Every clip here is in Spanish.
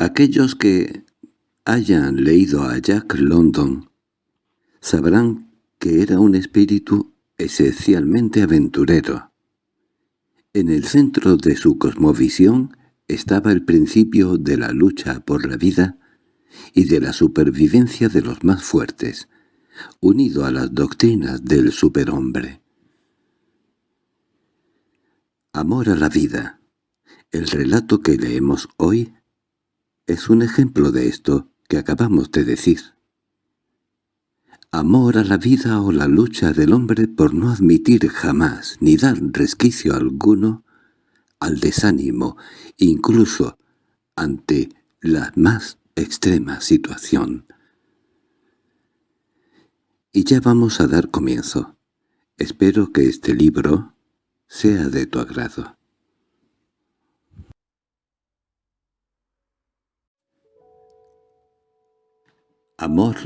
Aquellos que hayan leído a Jack London sabrán que era un espíritu esencialmente aventurero. En el centro de su cosmovisión estaba el principio de la lucha por la vida y de la supervivencia de los más fuertes, unido a las doctrinas del superhombre. Amor a la vida. El relato que leemos hoy es un ejemplo de esto que acabamos de decir. Amor a la vida o la lucha del hombre por no admitir jamás ni dar resquicio alguno al desánimo, incluso ante la más extrema situación. Y ya vamos a dar comienzo. Espero que este libro sea de tu agrado. Amor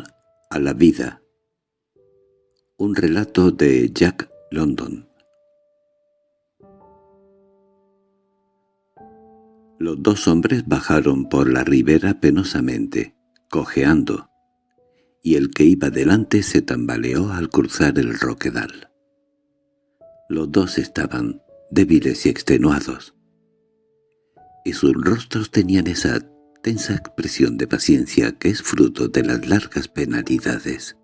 a la vida un relato de Jack London Los dos hombres bajaron por la ribera penosamente, cojeando, y el que iba delante se tambaleó al cruzar el roquedal. Los dos estaban débiles y extenuados, y sus rostros tenían esa tensa expresión de paciencia que es fruto de las largas penalidades.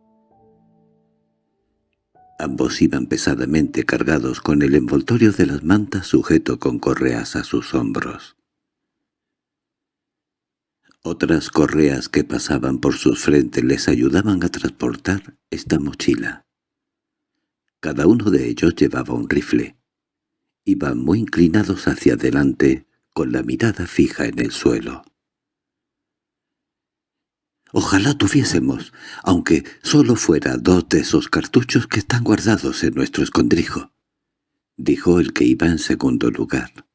Ambos iban pesadamente cargados con el envoltorio de las mantas sujeto con correas a sus hombros. Otras correas que pasaban por sus frentes les ayudaban a transportar esta mochila. Cada uno de ellos llevaba un rifle. Iban muy inclinados hacia adelante, con la mirada fija en el suelo. Ojalá tuviésemos, aunque solo fuera dos de esos cartuchos que están guardados en nuestro escondrijo, dijo el que iba en segundo lugar.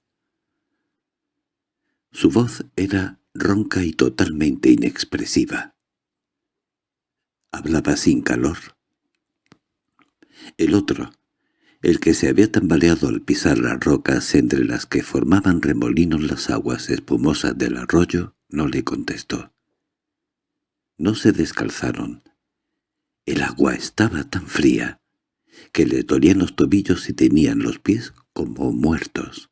Su voz era ronca y totalmente inexpresiva. Hablaba sin calor. El otro, el que se había tambaleado al pisar las rocas entre las que formaban remolinos las aguas espumosas del arroyo, no le contestó. No se descalzaron. El agua estaba tan fría que le dolían los tobillos y tenían los pies como muertos.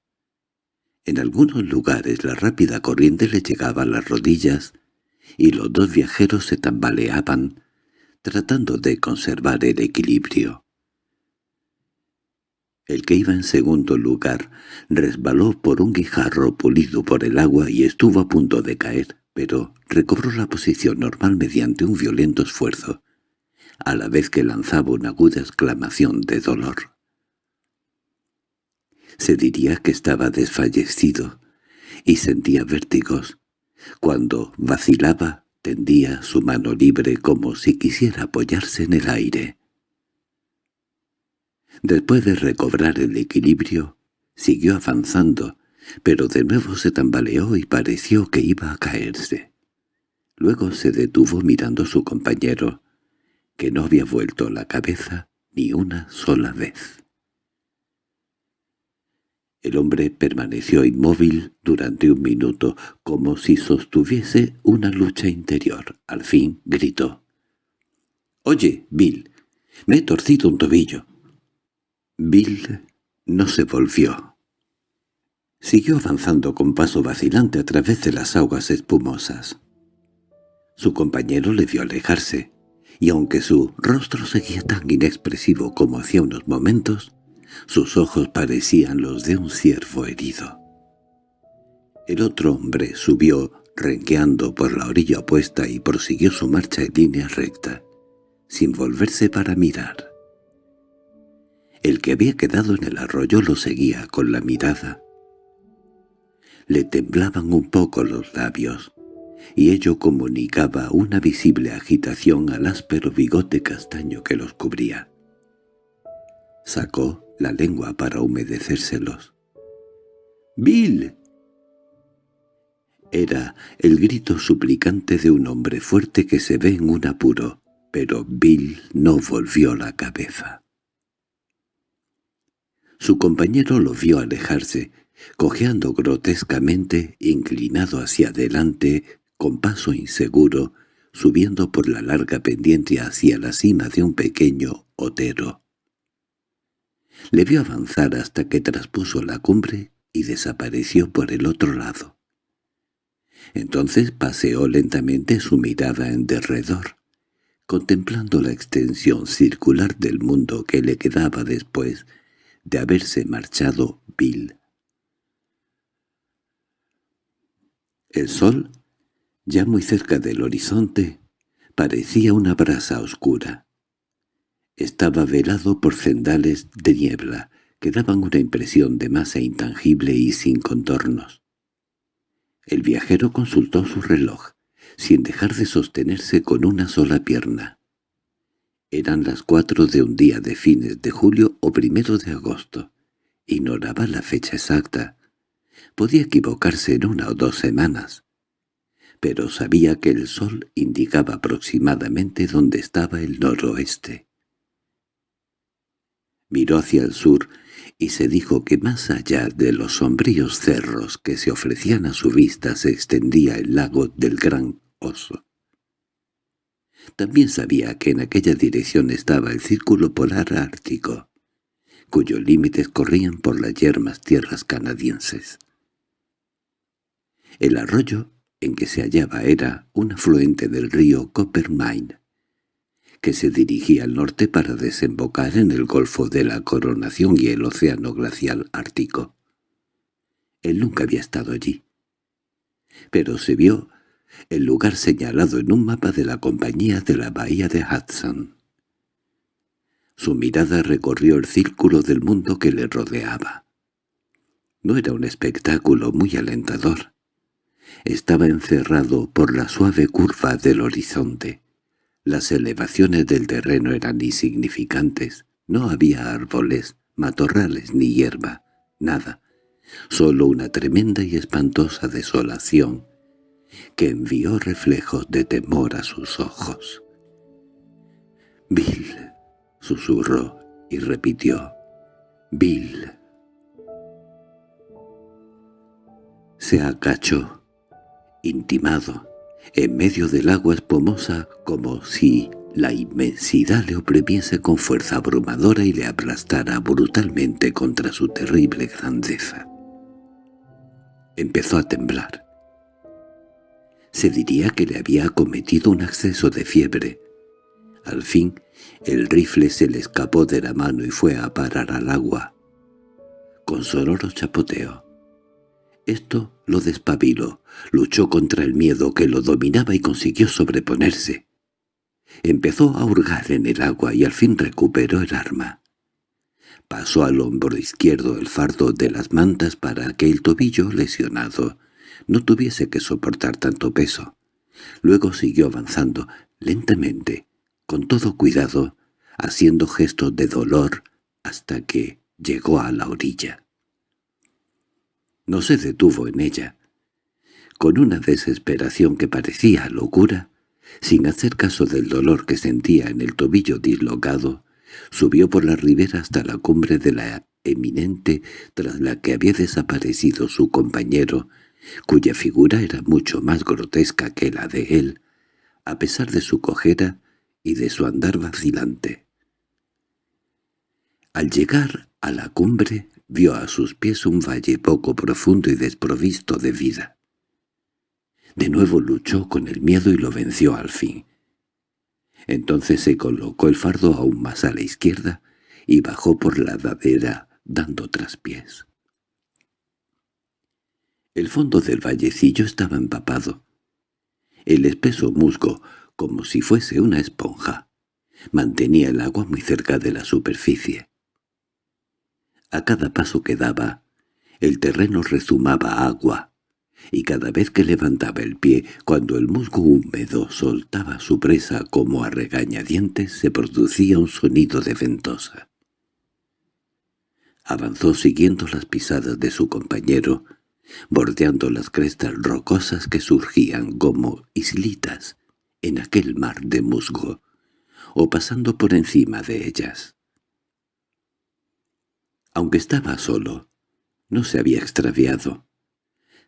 En algunos lugares la rápida corriente le llegaba a las rodillas y los dos viajeros se tambaleaban, tratando de conservar el equilibrio. El que iba en segundo lugar resbaló por un guijarro pulido por el agua y estuvo a punto de caer pero recobró la posición normal mediante un violento esfuerzo, a la vez que lanzaba una aguda exclamación de dolor. Se diría que estaba desfallecido y sentía vértigos. Cuando vacilaba, tendía su mano libre como si quisiera apoyarse en el aire. Después de recobrar el equilibrio, siguió avanzando, pero de nuevo se tambaleó y pareció que iba a caerse. Luego se detuvo mirando a su compañero, que no había vuelto la cabeza ni una sola vez. El hombre permaneció inmóvil durante un minuto, como si sostuviese una lucha interior. Al fin gritó. «Oye, Bill, me he torcido un tobillo». Bill no se volvió. Siguió avanzando con paso vacilante a través de las aguas espumosas. Su compañero le vio alejarse, y aunque su rostro seguía tan inexpresivo como hacía unos momentos, sus ojos parecían los de un ciervo herido. El otro hombre subió renqueando por la orilla opuesta y prosiguió su marcha en línea recta, sin volverse para mirar. El que había quedado en el arroyo lo seguía con la mirada, le temblaban un poco los labios, y ello comunicaba una visible agitación al áspero bigote castaño que los cubría. Sacó la lengua para humedecérselos. —¡Bill! Era el grito suplicante de un hombre fuerte que se ve en un apuro, pero Bill no volvió la cabeza. Su compañero lo vio alejarse, cojeando grotescamente, inclinado hacia adelante, con paso inseguro, subiendo por la larga pendiente hacia la cima de un pequeño otero. Le vio avanzar hasta que traspuso la cumbre y desapareció por el otro lado. Entonces paseó lentamente su mirada en derredor, contemplando la extensión circular del mundo que le quedaba después de haberse marchado Bill. El sol, ya muy cerca del horizonte, parecía una brasa oscura. Estaba velado por cendales de niebla que daban una impresión de masa intangible y sin contornos. El viajero consultó su reloj, sin dejar de sostenerse con una sola pierna. Eran las cuatro de un día de fines de julio o primero de agosto. Ignoraba la fecha exacta. Podía equivocarse en una o dos semanas. Pero sabía que el sol indicaba aproximadamente dónde estaba el noroeste. Miró hacia el sur y se dijo que más allá de los sombríos cerros que se ofrecían a su vista se extendía el lago del Gran Oso. También sabía que en aquella dirección estaba el círculo polar ártico, cuyos límites corrían por las yermas tierras canadienses. El arroyo en que se hallaba era un afluente del río Coppermine, que se dirigía al norte para desembocar en el Golfo de la Coronación y el Océano Glacial Ártico. Él nunca había estado allí. Pero se vio el lugar señalado en un mapa de la compañía de la bahía de Hudson. Su mirada recorrió el círculo del mundo que le rodeaba. No era un espectáculo muy alentador. Estaba encerrado por la suave curva del horizonte. Las elevaciones del terreno eran insignificantes. No había árboles, matorrales ni hierba, nada. Solo una tremenda y espantosa desolación que envió reflejos de temor a sus ojos. «Bill», susurró y repitió, «Bill». Se acachó, intimado, en medio del agua espumosa como si la inmensidad le oprimiese con fuerza abrumadora y le aplastara brutalmente contra su terrible grandeza. Empezó a temblar. Se diría que le había cometido un acceso de fiebre. Al fin, el rifle se le escapó de la mano y fue a parar al agua. Con sonoro chapoteo. Esto lo despabiló, luchó contra el miedo que lo dominaba y consiguió sobreponerse. Empezó a hurgar en el agua y al fin recuperó el arma. Pasó al hombro izquierdo el fardo de las mantas para que el tobillo lesionado no tuviese que soportar tanto peso. Luego siguió avanzando, lentamente, con todo cuidado, haciendo gestos de dolor hasta que llegó a la orilla. No se detuvo en ella. Con una desesperación que parecía locura, sin hacer caso del dolor que sentía en el tobillo dislocado, subió por la ribera hasta la cumbre de la eminente tras la que había desaparecido su compañero cuya figura era mucho más grotesca que la de él, a pesar de su cojera y de su andar vacilante. Al llegar a la cumbre vio a sus pies un valle poco profundo y desprovisto de vida. De nuevo luchó con el miedo y lo venció al fin. Entonces se colocó el fardo aún más a la izquierda y bajó por la ladera dando traspiés. El fondo del vallecillo estaba empapado. El espeso musgo, como si fuese una esponja, mantenía el agua muy cerca de la superficie. A cada paso que daba, el terreno rezumaba agua, y cada vez que levantaba el pie, cuando el musgo húmedo soltaba su presa como a regañadientes, se producía un sonido de ventosa. Avanzó siguiendo las pisadas de su compañero, bordeando las crestas rocosas que surgían como islitas en aquel mar de musgo, o pasando por encima de ellas. Aunque estaba solo, no se había extraviado.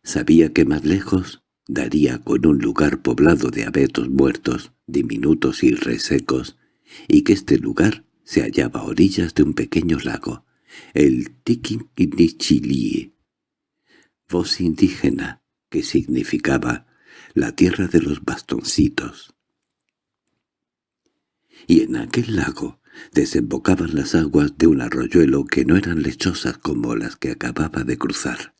Sabía que más lejos daría con un lugar poblado de abetos muertos, diminutos y resecos, y que este lugar se hallaba a orillas de un pequeño lago, el Tiquinichilie, voz indígena que significaba la tierra de los bastoncitos. Y en aquel lago desembocaban las aguas de un arroyuelo que no eran lechosas como las que acababa de cruzar.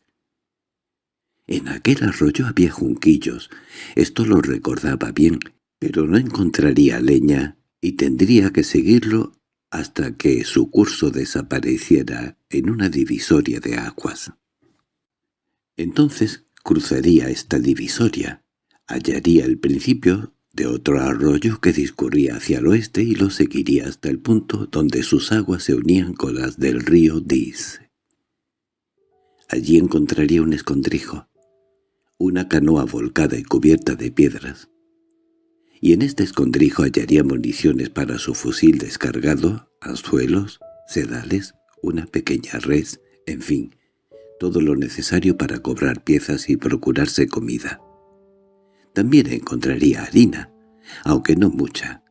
En aquel arroyo había junquillos, esto lo recordaba bien, pero no encontraría leña y tendría que seguirlo hasta que su curso desapareciera en una divisoria de aguas. Entonces cruzaría esta divisoria, hallaría el principio de otro arroyo que discurría hacia el oeste y lo seguiría hasta el punto donde sus aguas se unían con las del río Dis. Allí encontraría un escondrijo, una canoa volcada y cubierta de piedras, y en este escondrijo hallaría municiones para su fusil descargado, anzuelos, sedales, una pequeña res, en fin, todo lo necesario para cobrar piezas y procurarse comida. También encontraría harina, aunque no mucha,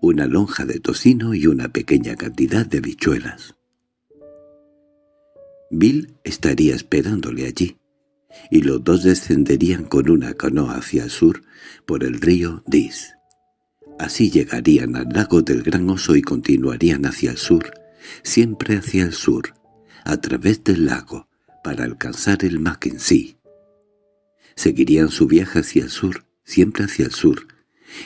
una lonja de tocino y una pequeña cantidad de bichuelas. Bill estaría esperándole allí, y los dos descenderían con una canoa hacia el sur por el río Dis. Así llegarían al lago del Gran Oso y continuarían hacia el sur, siempre hacia el sur, a través del lago, para alcanzar el Mackenzie. Seguirían su viaje hacia el sur, siempre hacia el sur,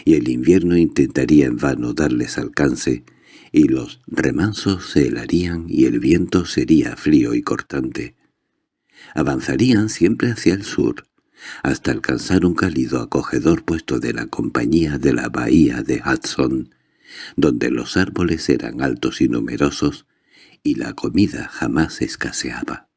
y el invierno intentaría en vano darles alcance, y los remansos se helarían y el viento sería frío y cortante. Avanzarían siempre hacia el sur, hasta alcanzar un cálido acogedor puesto de la compañía de la bahía de Hudson, donde los árboles eran altos y numerosos, y la comida jamás escaseaba.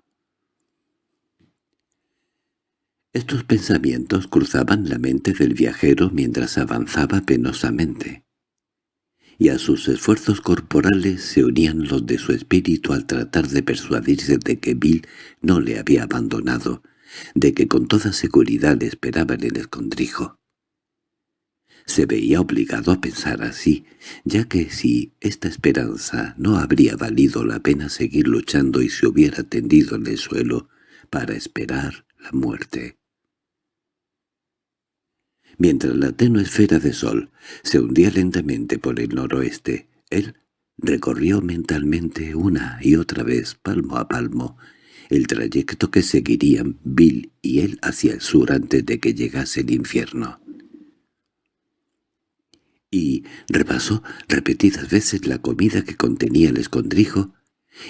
Estos pensamientos cruzaban la mente del viajero mientras avanzaba penosamente, y a sus esfuerzos corporales se unían los de su espíritu al tratar de persuadirse de que Bill no le había abandonado, de que con toda seguridad le esperaba en el escondrijo. Se veía obligado a pensar así, ya que si esta esperanza no habría valido la pena seguir luchando y se hubiera tendido en el suelo para esperar la muerte. Mientras la tenue esfera de sol se hundía lentamente por el noroeste, él recorrió mentalmente una y otra vez, palmo a palmo, el trayecto que seguirían Bill y él hacia el sur antes de que llegase el infierno. Y repasó repetidas veces la comida que contenía el escondrijo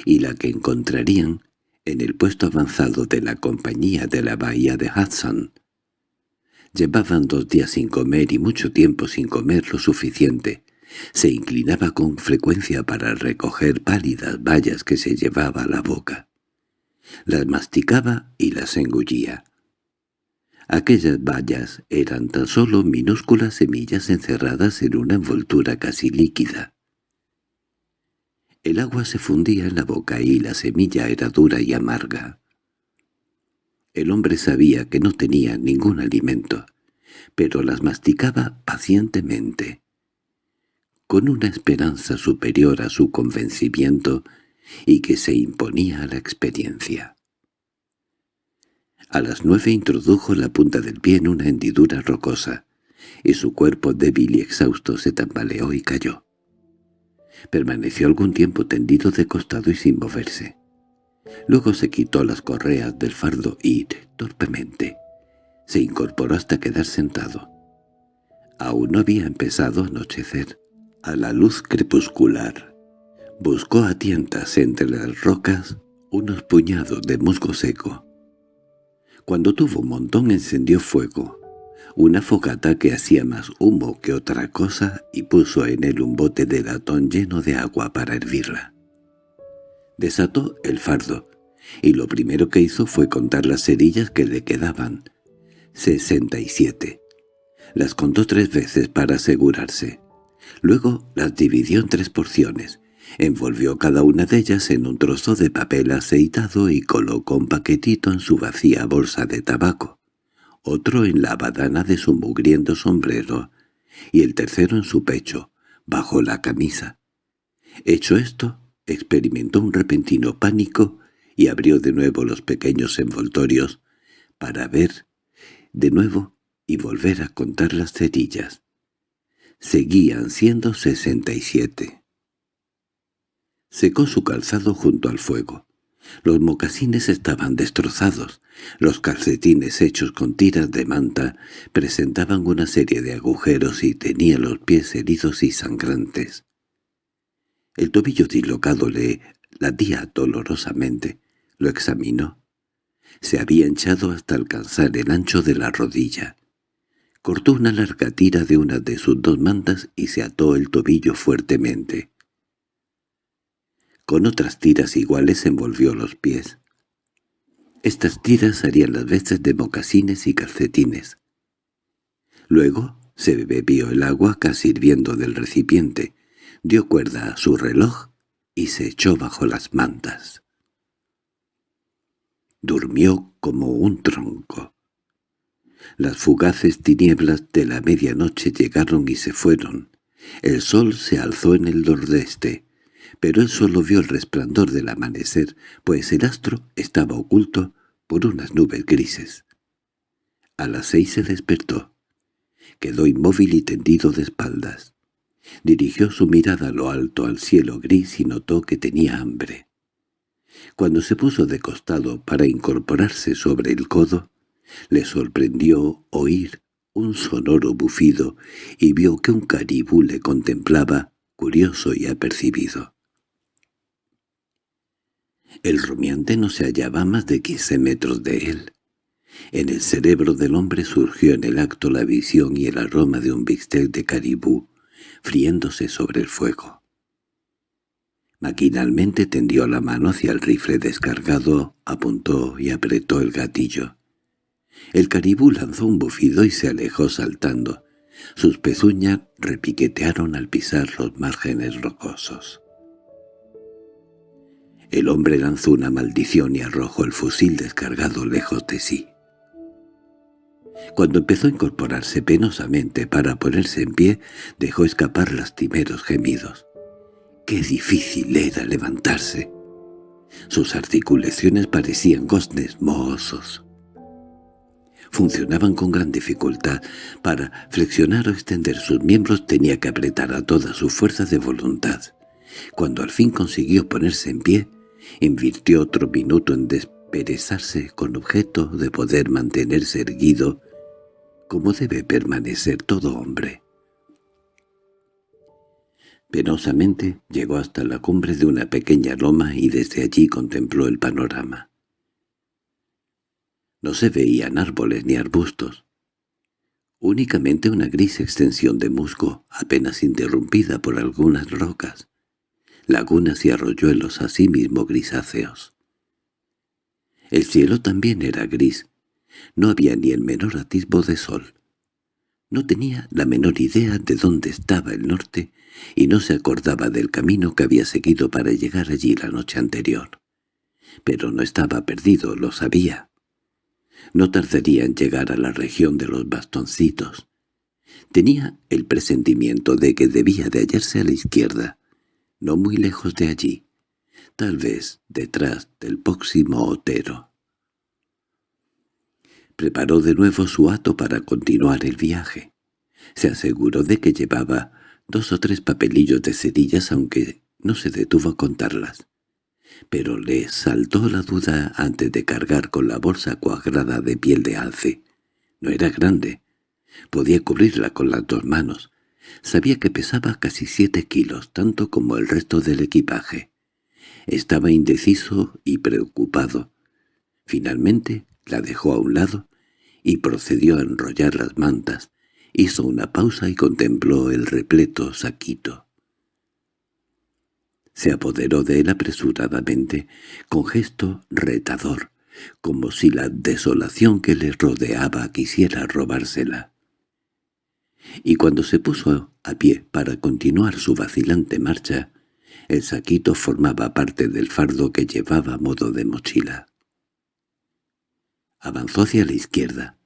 y la que encontrarían en el puesto avanzado de la compañía de la bahía de Hudson. Llevaban dos días sin comer y mucho tiempo sin comer lo suficiente. Se inclinaba con frecuencia para recoger pálidas bayas que se llevaba a la boca. Las masticaba y las engullía. Aquellas bayas eran tan solo minúsculas semillas encerradas en una envoltura casi líquida. El agua se fundía en la boca y la semilla era dura y amarga. El hombre sabía que no tenía ningún alimento, pero las masticaba pacientemente, con una esperanza superior a su convencimiento y que se imponía a la experiencia. A las nueve introdujo la punta del pie en una hendidura rocosa, y su cuerpo débil y exhausto se tambaleó y cayó. Permaneció algún tiempo tendido de costado y sin moverse. Luego se quitó las correas del fardo y, torpemente, se incorporó hasta quedar sentado. Aún no había empezado a anochecer. A la luz crepuscular, buscó a tientas entre las rocas unos puñados de musgo seco. Cuando tuvo un montón encendió fuego, una fogata que hacía más humo que otra cosa y puso en él un bote de latón lleno de agua para hervirla. Desató el fardo, y lo primero que hizo fue contar las cerillas que le quedaban. Sesenta y siete. Las contó tres veces para asegurarse. Luego las dividió en tres porciones, Envolvió cada una de ellas en un trozo de papel aceitado y colocó un paquetito en su vacía bolsa de tabaco, otro en la badana de su mugriento sombrero y el tercero en su pecho, bajo la camisa. Hecho esto, experimentó un repentino pánico y abrió de nuevo los pequeños envoltorios para ver de nuevo y volver a contar las cerillas. Seguían siendo sesenta y siete. Secó su calzado junto al fuego. Los mocasines estaban destrozados. Los calcetines hechos con tiras de manta presentaban una serie de agujeros y tenía los pies heridos y sangrantes. El tobillo dislocado le latía dolorosamente. Lo examinó. Se había hinchado hasta alcanzar el ancho de la rodilla. Cortó una larga tira de una de sus dos mantas y se ató el tobillo fuertemente. Con otras tiras iguales envolvió los pies. Estas tiras harían las veces de mocasines y calcetines. Luego se bebió el agua casi hirviendo del recipiente, dio cuerda a su reloj y se echó bajo las mantas. Durmió como un tronco. Las fugaces tinieblas de la medianoche llegaron y se fueron. El sol se alzó en el nordeste pero él solo vio el resplandor del amanecer, pues el astro estaba oculto por unas nubes grises. A las seis se despertó. Quedó inmóvil y tendido de espaldas. Dirigió su mirada a lo alto al cielo gris y notó que tenía hambre. Cuando se puso de costado para incorporarse sobre el codo, le sorprendió oír un sonoro bufido y vio que un caribú le contemplaba, curioso y apercibido. El rumiante no se hallaba más de quince metros de él. En el cerebro del hombre surgió en el acto la visión y el aroma de un bistec de caribú, friéndose sobre el fuego. Maquinalmente tendió la mano hacia el rifle descargado, apuntó y apretó el gatillo. El caribú lanzó un bufido y se alejó saltando. Sus pezuñas repiquetearon al pisar los márgenes rocosos. El hombre lanzó una maldición y arrojó el fusil descargado lejos de sí. Cuando empezó a incorporarse penosamente para ponerse en pie, dejó escapar lastimeros gemidos. ¡Qué difícil era levantarse! Sus articulaciones parecían goznes mohosos. Funcionaban con gran dificultad. Para flexionar o extender sus miembros tenía que apretar a toda su fuerza de voluntad. Cuando al fin consiguió ponerse en pie, Invirtió otro minuto en desperezarse con objeto de poder mantenerse erguido como debe permanecer todo hombre. Penosamente llegó hasta la cumbre de una pequeña loma y desde allí contempló el panorama. No se veían árboles ni arbustos. Únicamente una gris extensión de musgo, apenas interrumpida por algunas rocas lagunas y arroyuelos asimismo grisáceos. El cielo también era gris. No había ni el menor atisbo de sol. No tenía la menor idea de dónde estaba el norte y no se acordaba del camino que había seguido para llegar allí la noche anterior. Pero no estaba perdido, lo sabía. No tardaría en llegar a la región de los bastoncitos. Tenía el presentimiento de que debía de hallarse a la izquierda, no muy lejos de allí, tal vez detrás del próximo Otero. Preparó de nuevo su hato para continuar el viaje. Se aseguró de que llevaba dos o tres papelillos de cerillas, aunque no se detuvo a contarlas. Pero le saltó la duda antes de cargar con la bolsa cuadrada de piel de alce. No era grande. Podía cubrirla con las dos manos, Sabía que pesaba casi siete kilos, tanto como el resto del equipaje. Estaba indeciso y preocupado. Finalmente la dejó a un lado y procedió a enrollar las mantas. Hizo una pausa y contempló el repleto saquito. Se apoderó de él apresuradamente, con gesto retador, como si la desolación que le rodeaba quisiera robársela y cuando se puso a pie para continuar su vacilante marcha, El saquito formaba parte del fardo que llevaba a modo de mochila. Avanzó hacia la izquierda.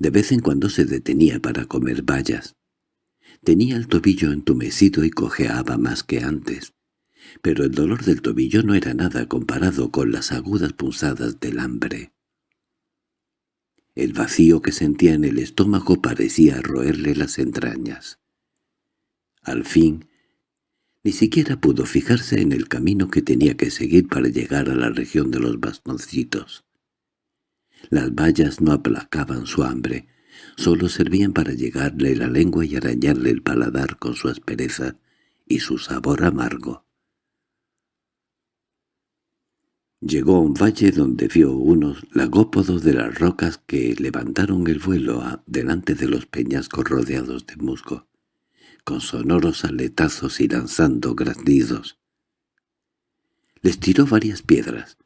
De vez en cuando se detenía para comer bayas. Tenía el tobillo entumecido y cojeaba más que antes, pero el dolor del tobillo no era nada comparado con las agudas punzadas del hambre. El vacío que sentía en el estómago parecía roerle las entrañas. Al fin, ni siquiera pudo fijarse en el camino que tenía que seguir para llegar a la región de los bastoncitos. Las vallas no aplacaban su hambre, solo servían para llegarle la lengua y arañarle el paladar con su aspereza y su sabor amargo. Llegó a un valle donde vio unos lagópodos de las rocas que levantaron el vuelo delante de los peñascos rodeados de musgo, con sonoros aletazos y lanzando graznidos. Les tiró varias piedras,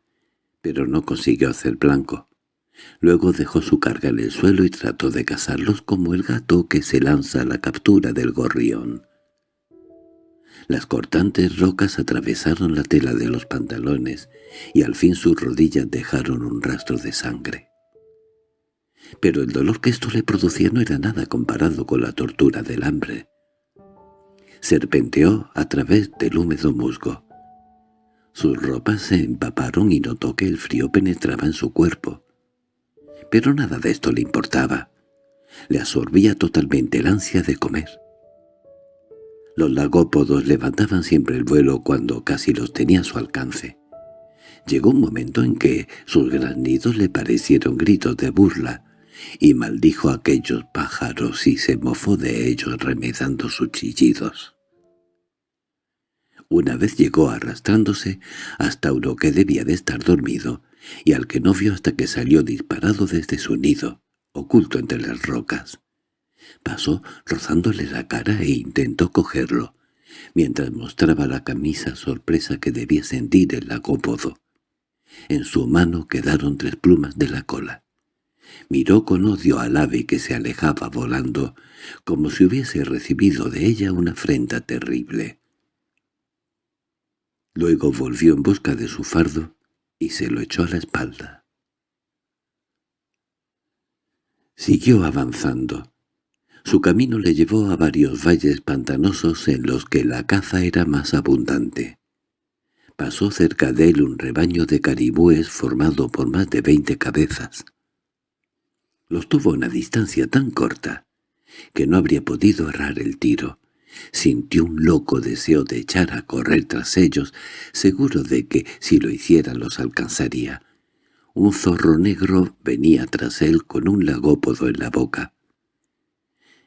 pero no consiguió hacer blanco. Luego dejó su carga en el suelo y trató de cazarlos como el gato que se lanza a la captura del gorrión. Las cortantes rocas atravesaron la tela de los pantalones y al fin sus rodillas dejaron un rastro de sangre. Pero el dolor que esto le producía no era nada comparado con la tortura del hambre. Serpenteó a través del húmedo musgo. Sus ropas se empaparon y notó que el frío penetraba en su cuerpo. Pero nada de esto le importaba. Le absorbía totalmente el ansia de comer. Los lagópodos levantaban siempre el vuelo cuando casi los tenía a su alcance. Llegó un momento en que sus granidos le parecieron gritos de burla, y maldijo a aquellos pájaros y se mofó de ellos remedando sus chillidos. Una vez llegó arrastrándose hasta uno que debía de estar dormido, y al que no vio hasta que salió disparado desde su nido, oculto entre las rocas. Pasó rozándole la cara e intentó cogerlo, mientras mostraba la camisa sorpresa que debía sentir el lagópodo. En su mano quedaron tres plumas de la cola. Miró con odio al ave que se alejaba volando, como si hubiese recibido de ella una afrenta terrible. Luego volvió en busca de su fardo y se lo echó a la espalda. Siguió avanzando. Su camino le llevó a varios valles pantanosos en los que la caza era más abundante. Pasó cerca de él un rebaño de caribúes formado por más de veinte cabezas. Los tuvo a una distancia tan corta que no habría podido errar el tiro. Sintió un loco deseo de echar a correr tras ellos, seguro de que, si lo hiciera, los alcanzaría. Un zorro negro venía tras él con un lagópodo en la boca.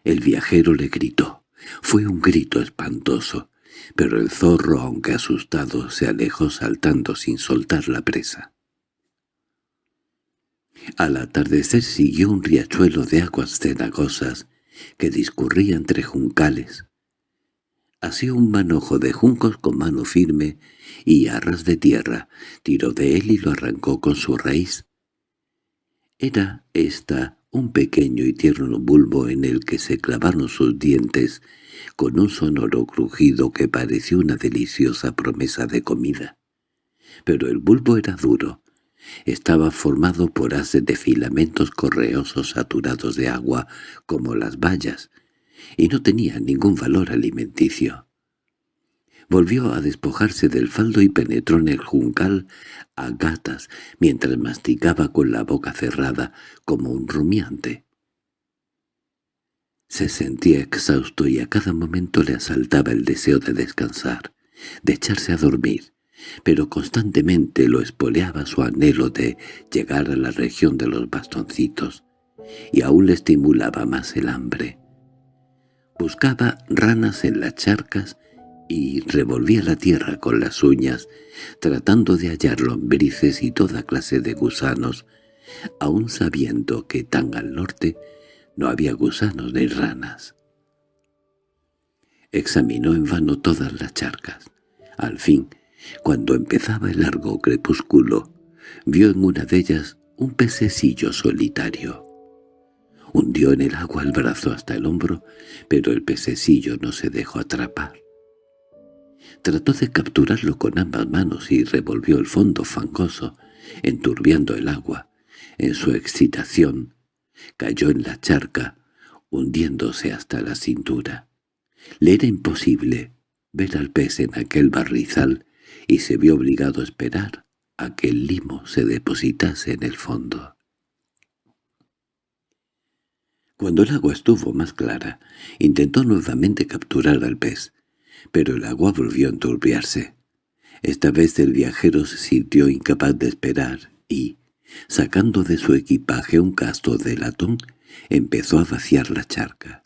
El viajero le gritó. Fue un grito espantoso, pero el zorro, aunque asustado, se alejó saltando sin soltar la presa. Al atardecer siguió un riachuelo de aguas cenagosas que discurría entre juncales. Hacía un manojo de juncos con mano firme y arras de tierra, tiró de él y lo arrancó con su raíz. Era esta un pequeño y tierno bulbo en el que se clavaron sus dientes con un sonoro crujido que pareció una deliciosa promesa de comida. Pero el bulbo era duro. Estaba formado por haces de filamentos correosos saturados de agua como las bayas, y no tenía ningún valor alimenticio. Volvió a despojarse del faldo y penetró en el juncal a gatas mientras masticaba con la boca cerrada como un rumiante. Se sentía exhausto y a cada momento le asaltaba el deseo de descansar, de echarse a dormir, pero constantemente lo espoleaba su anhelo de llegar a la región de los bastoncitos, y aún le estimulaba más el hambre. Buscaba ranas en las charcas y revolvía la tierra con las uñas, tratando de hallar lombrices y toda clase de gusanos, aun sabiendo que tan al norte no había gusanos ni ranas. Examinó en vano todas las charcas. Al fin, cuando empezaba el largo crepúsculo, vio en una de ellas un pececillo solitario. Hundió en el agua el brazo hasta el hombro, pero el pececillo no se dejó atrapar. Trató de capturarlo con ambas manos y revolvió el fondo fangoso, enturbiando el agua. En su excitación, cayó en la charca, hundiéndose hasta la cintura. Le era imposible ver al pez en aquel barrizal y se vio obligado a esperar a que el limo se depositase en el fondo. Cuando el agua estuvo más clara, intentó nuevamente capturar al pez, pero el agua volvió a enturbiarse. Esta vez el viajero se sintió incapaz de esperar y, sacando de su equipaje un casto de latón, empezó a vaciar la charca.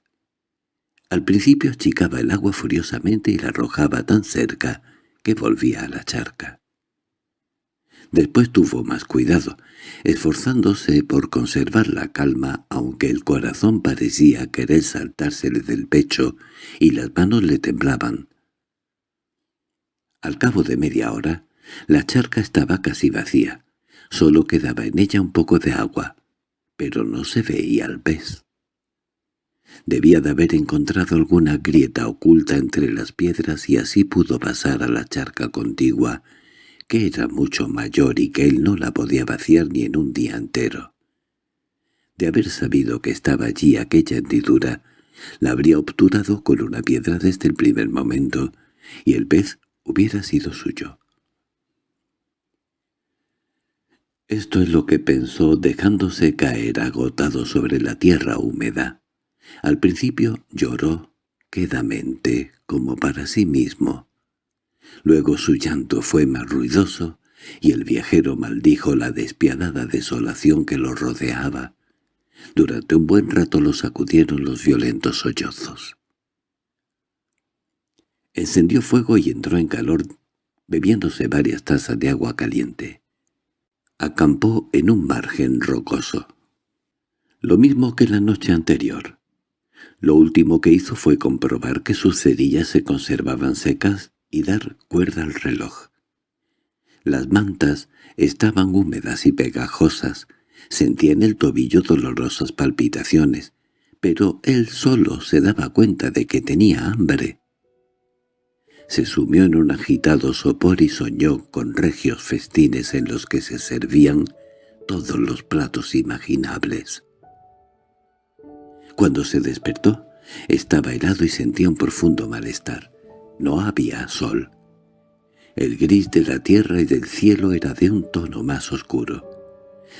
Al principio achicaba el agua furiosamente y la arrojaba tan cerca que volvía a la charca. Después tuvo más cuidado, esforzándose por conservar la calma aunque el corazón parecía querer saltársele del pecho y las manos le temblaban. Al cabo de media hora, la charca estaba casi vacía. Solo quedaba en ella un poco de agua, pero no se veía al pez. Debía de haber encontrado alguna grieta oculta entre las piedras y así pudo pasar a la charca contigua, que era mucho mayor y que él no la podía vaciar ni en un día entero. De haber sabido que estaba allí aquella hendidura, la habría obturado con una piedra desde el primer momento, y el pez hubiera sido suyo. Esto es lo que pensó dejándose caer agotado sobre la tierra húmeda. Al principio lloró quedamente, como para sí mismo. Luego su llanto fue más ruidoso, y el viajero maldijo la despiadada desolación que lo rodeaba. Durante un buen rato lo sacudieron los violentos sollozos. Encendió fuego y entró en calor, bebiéndose varias tazas de agua caliente. Acampó en un margen rocoso. Lo mismo que la noche anterior. Lo último que hizo fue comprobar que sus cerillas se conservaban secas y dar cuerda al reloj. Las mantas estaban húmedas y pegajosas, sentía en el tobillo dolorosas palpitaciones, pero él solo se daba cuenta de que tenía hambre se sumió en un agitado sopor y soñó con regios festines en los que se servían todos los platos imaginables. Cuando se despertó, estaba helado y sentía un profundo malestar. No había sol. El gris de la tierra y del cielo era de un tono más oscuro.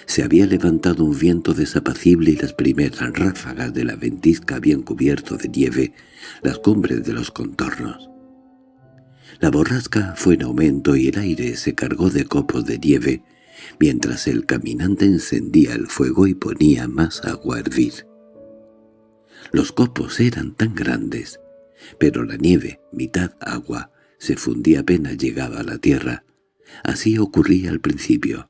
Se había levantado un viento desapacible y las primeras ráfagas de la ventisca habían cubierto de nieve las cumbres de los contornos. La borrasca fue en aumento y el aire se cargó de copos de nieve, mientras el caminante encendía el fuego y ponía más agua a hervir. Los copos eran tan grandes, pero la nieve, mitad agua, se fundía apenas llegaba a la tierra. Así ocurría al principio.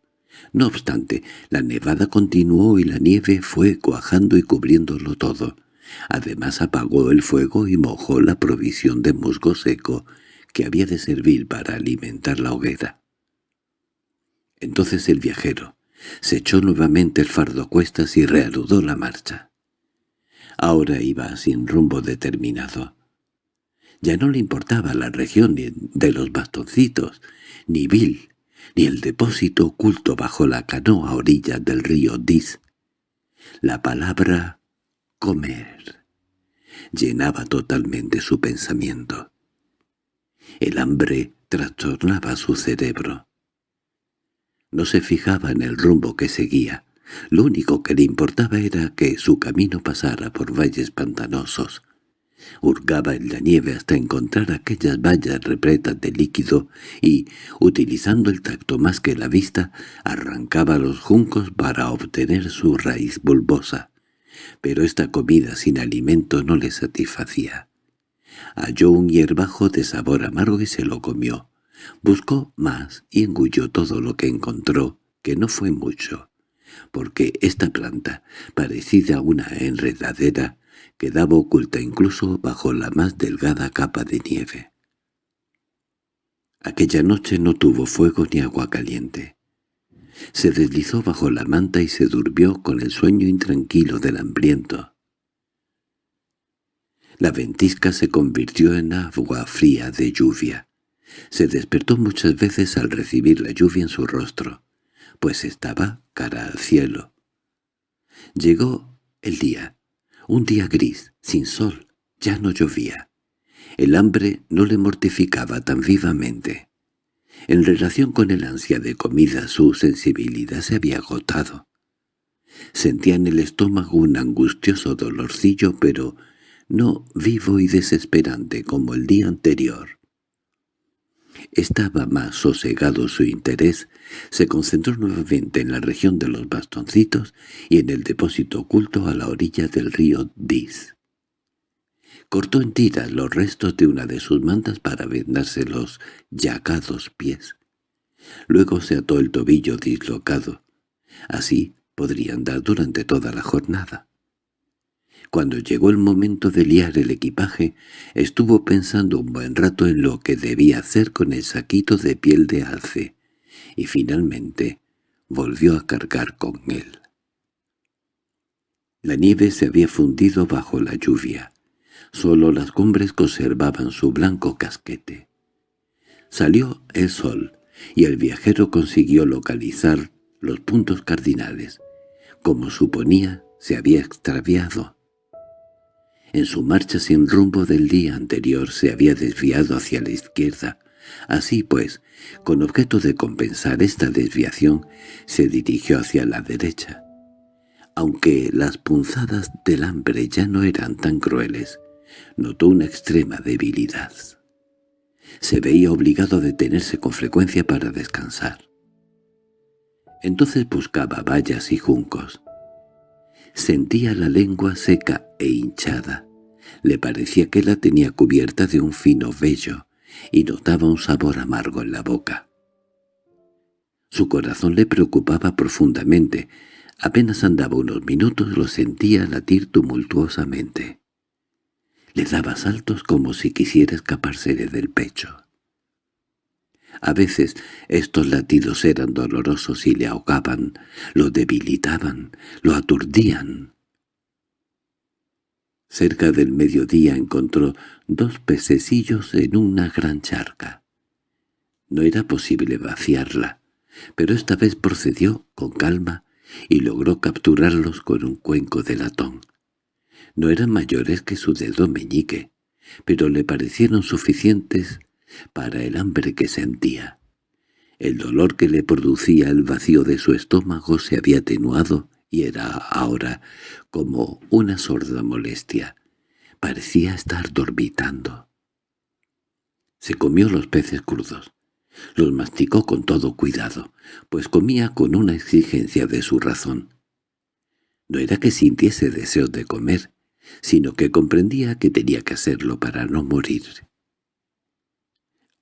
No obstante, la nevada continuó y la nieve fue cuajando y cubriéndolo todo. Además apagó el fuego y mojó la provisión de musgo seco que había de servir para alimentar la hoguera. Entonces el viajero se echó nuevamente el fardo cuestas y reanudó la marcha. Ahora iba sin rumbo determinado. Ya no le importaba la región de los bastoncitos, ni Bill, ni el depósito oculto bajo la canoa a orillas del río Dis. La palabra «comer» llenaba totalmente su pensamiento. El hambre trastornaba su cerebro. No se fijaba en el rumbo que seguía. Lo único que le importaba era que su camino pasara por valles pantanosos. Hurgaba en la nieve hasta encontrar aquellas vallas repletas de líquido y, utilizando el tacto más que la vista, arrancaba los juncos para obtener su raíz bulbosa. Pero esta comida sin alimento no le satisfacía. Halló un hierbajo de sabor amargo y se lo comió. Buscó más y engulló todo lo que encontró, que no fue mucho, porque esta planta, parecida a una enredadera, quedaba oculta incluso bajo la más delgada capa de nieve. Aquella noche no tuvo fuego ni agua caliente. Se deslizó bajo la manta y se durmió con el sueño intranquilo del hambriento. La ventisca se convirtió en agua fría de lluvia. Se despertó muchas veces al recibir la lluvia en su rostro, pues estaba cara al cielo. Llegó el día, un día gris, sin sol, ya no llovía. El hambre no le mortificaba tan vivamente. En relación con el ansia de comida su sensibilidad se había agotado. Sentía en el estómago un angustioso dolorcillo, pero no vivo y desesperante como el día anterior. Estaba más sosegado su interés, se concentró nuevamente en la región de los bastoncitos y en el depósito oculto a la orilla del río Dis. Cortó en tiras los restos de una de sus mantas para vendarse los llagados pies. Luego se ató el tobillo dislocado. Así podría andar durante toda la jornada. Cuando llegó el momento de liar el equipaje, estuvo pensando un buen rato en lo que debía hacer con el saquito de piel de alce, y finalmente volvió a cargar con él. La nieve se había fundido bajo la lluvia. Solo las cumbres conservaban su blanco casquete. Salió el sol, y el viajero consiguió localizar los puntos cardinales. Como suponía, se había extraviado. En su marcha sin rumbo del día anterior se había desviado hacia la izquierda. Así pues, con objeto de compensar esta desviación, se dirigió hacia la derecha. Aunque las punzadas del hambre ya no eran tan crueles, notó una extrema debilidad. Se veía obligado a detenerse con frecuencia para descansar. Entonces buscaba vallas y juncos. Sentía la lengua seca e hinchada. Le parecía que la tenía cubierta de un fino vello y notaba un sabor amargo en la boca. Su corazón le preocupaba profundamente. Apenas andaba unos minutos lo sentía latir tumultuosamente. Le daba saltos como si quisiera escaparse del pecho. A veces estos latidos eran dolorosos y le ahogaban, lo debilitaban, lo aturdían. Cerca del mediodía encontró dos pececillos en una gran charca. No era posible vaciarla, pero esta vez procedió con calma y logró capturarlos con un cuenco de latón. No eran mayores que su dedo meñique, pero le parecieron suficientes para el hambre que sentía. El dolor que le producía el vacío de su estómago se había atenuado y era ahora como una sorda molestia. Parecía estar dormitando. Se comió los peces crudos. Los masticó con todo cuidado, pues comía con una exigencia de su razón. No era que sintiese deseo de comer, sino que comprendía que tenía que hacerlo para no morir.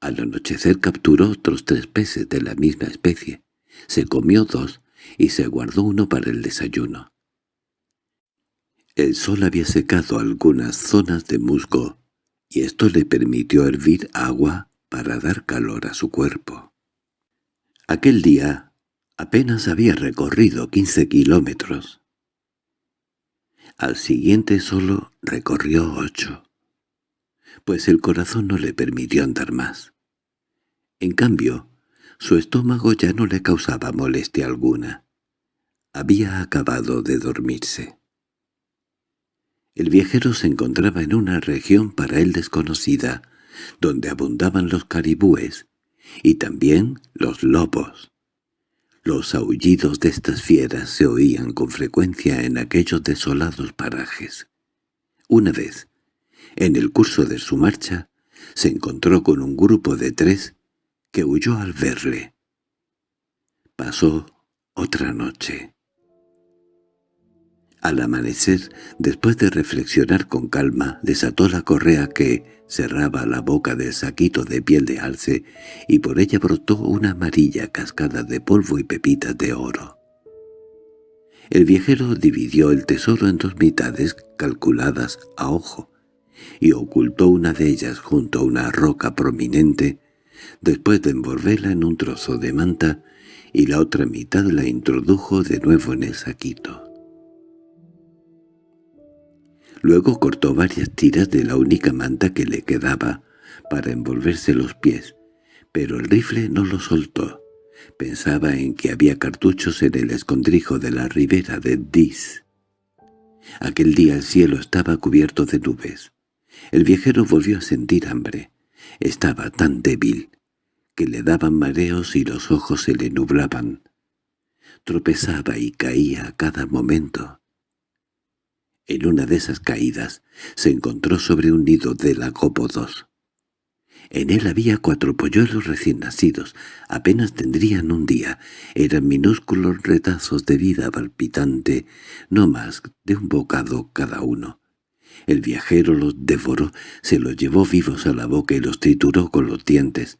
Al anochecer capturó otros tres peces de la misma especie, se comió dos y se guardó uno para el desayuno. El sol había secado algunas zonas de musgo, y esto le permitió hervir agua para dar calor a su cuerpo. Aquel día apenas había recorrido quince kilómetros. Al siguiente solo recorrió ocho, pues el corazón no le permitió andar más. En cambio, su estómago ya no le causaba molestia alguna. Había acabado de dormirse. El viajero se encontraba en una región para él desconocida, donde abundaban los caribúes y también los lobos. Los aullidos de estas fieras se oían con frecuencia en aquellos desolados parajes. Una vez, en el curso de su marcha, se encontró con un grupo de tres que huyó al verle. Pasó otra noche. Al amanecer, después de reflexionar con calma, desató la correa que cerraba la boca del saquito de piel de alce y por ella brotó una amarilla cascada de polvo y pepitas de oro. El viajero dividió el tesoro en dos mitades calculadas a ojo y ocultó una de ellas junto a una roca prominente después de envolverla en un trozo de manta, y la otra mitad la introdujo de nuevo en el saquito. Luego cortó varias tiras de la única manta que le quedaba para envolverse los pies, pero el rifle no lo soltó. Pensaba en que había cartuchos en el escondrijo de la ribera de Dis. Aquel día el cielo estaba cubierto de nubes. El viajero volvió a sentir hambre. Estaba tan débil que le daban mareos y los ojos se le nublaban. Tropezaba y caía a cada momento. En una de esas caídas se encontró sobre un nido de lagópodos. En él había cuatro polluelos recién nacidos, apenas tendrían un día, eran minúsculos retazos de vida palpitante, no más de un bocado cada uno. El viajero los devoró, se los llevó vivos a la boca y los trituró con los dientes.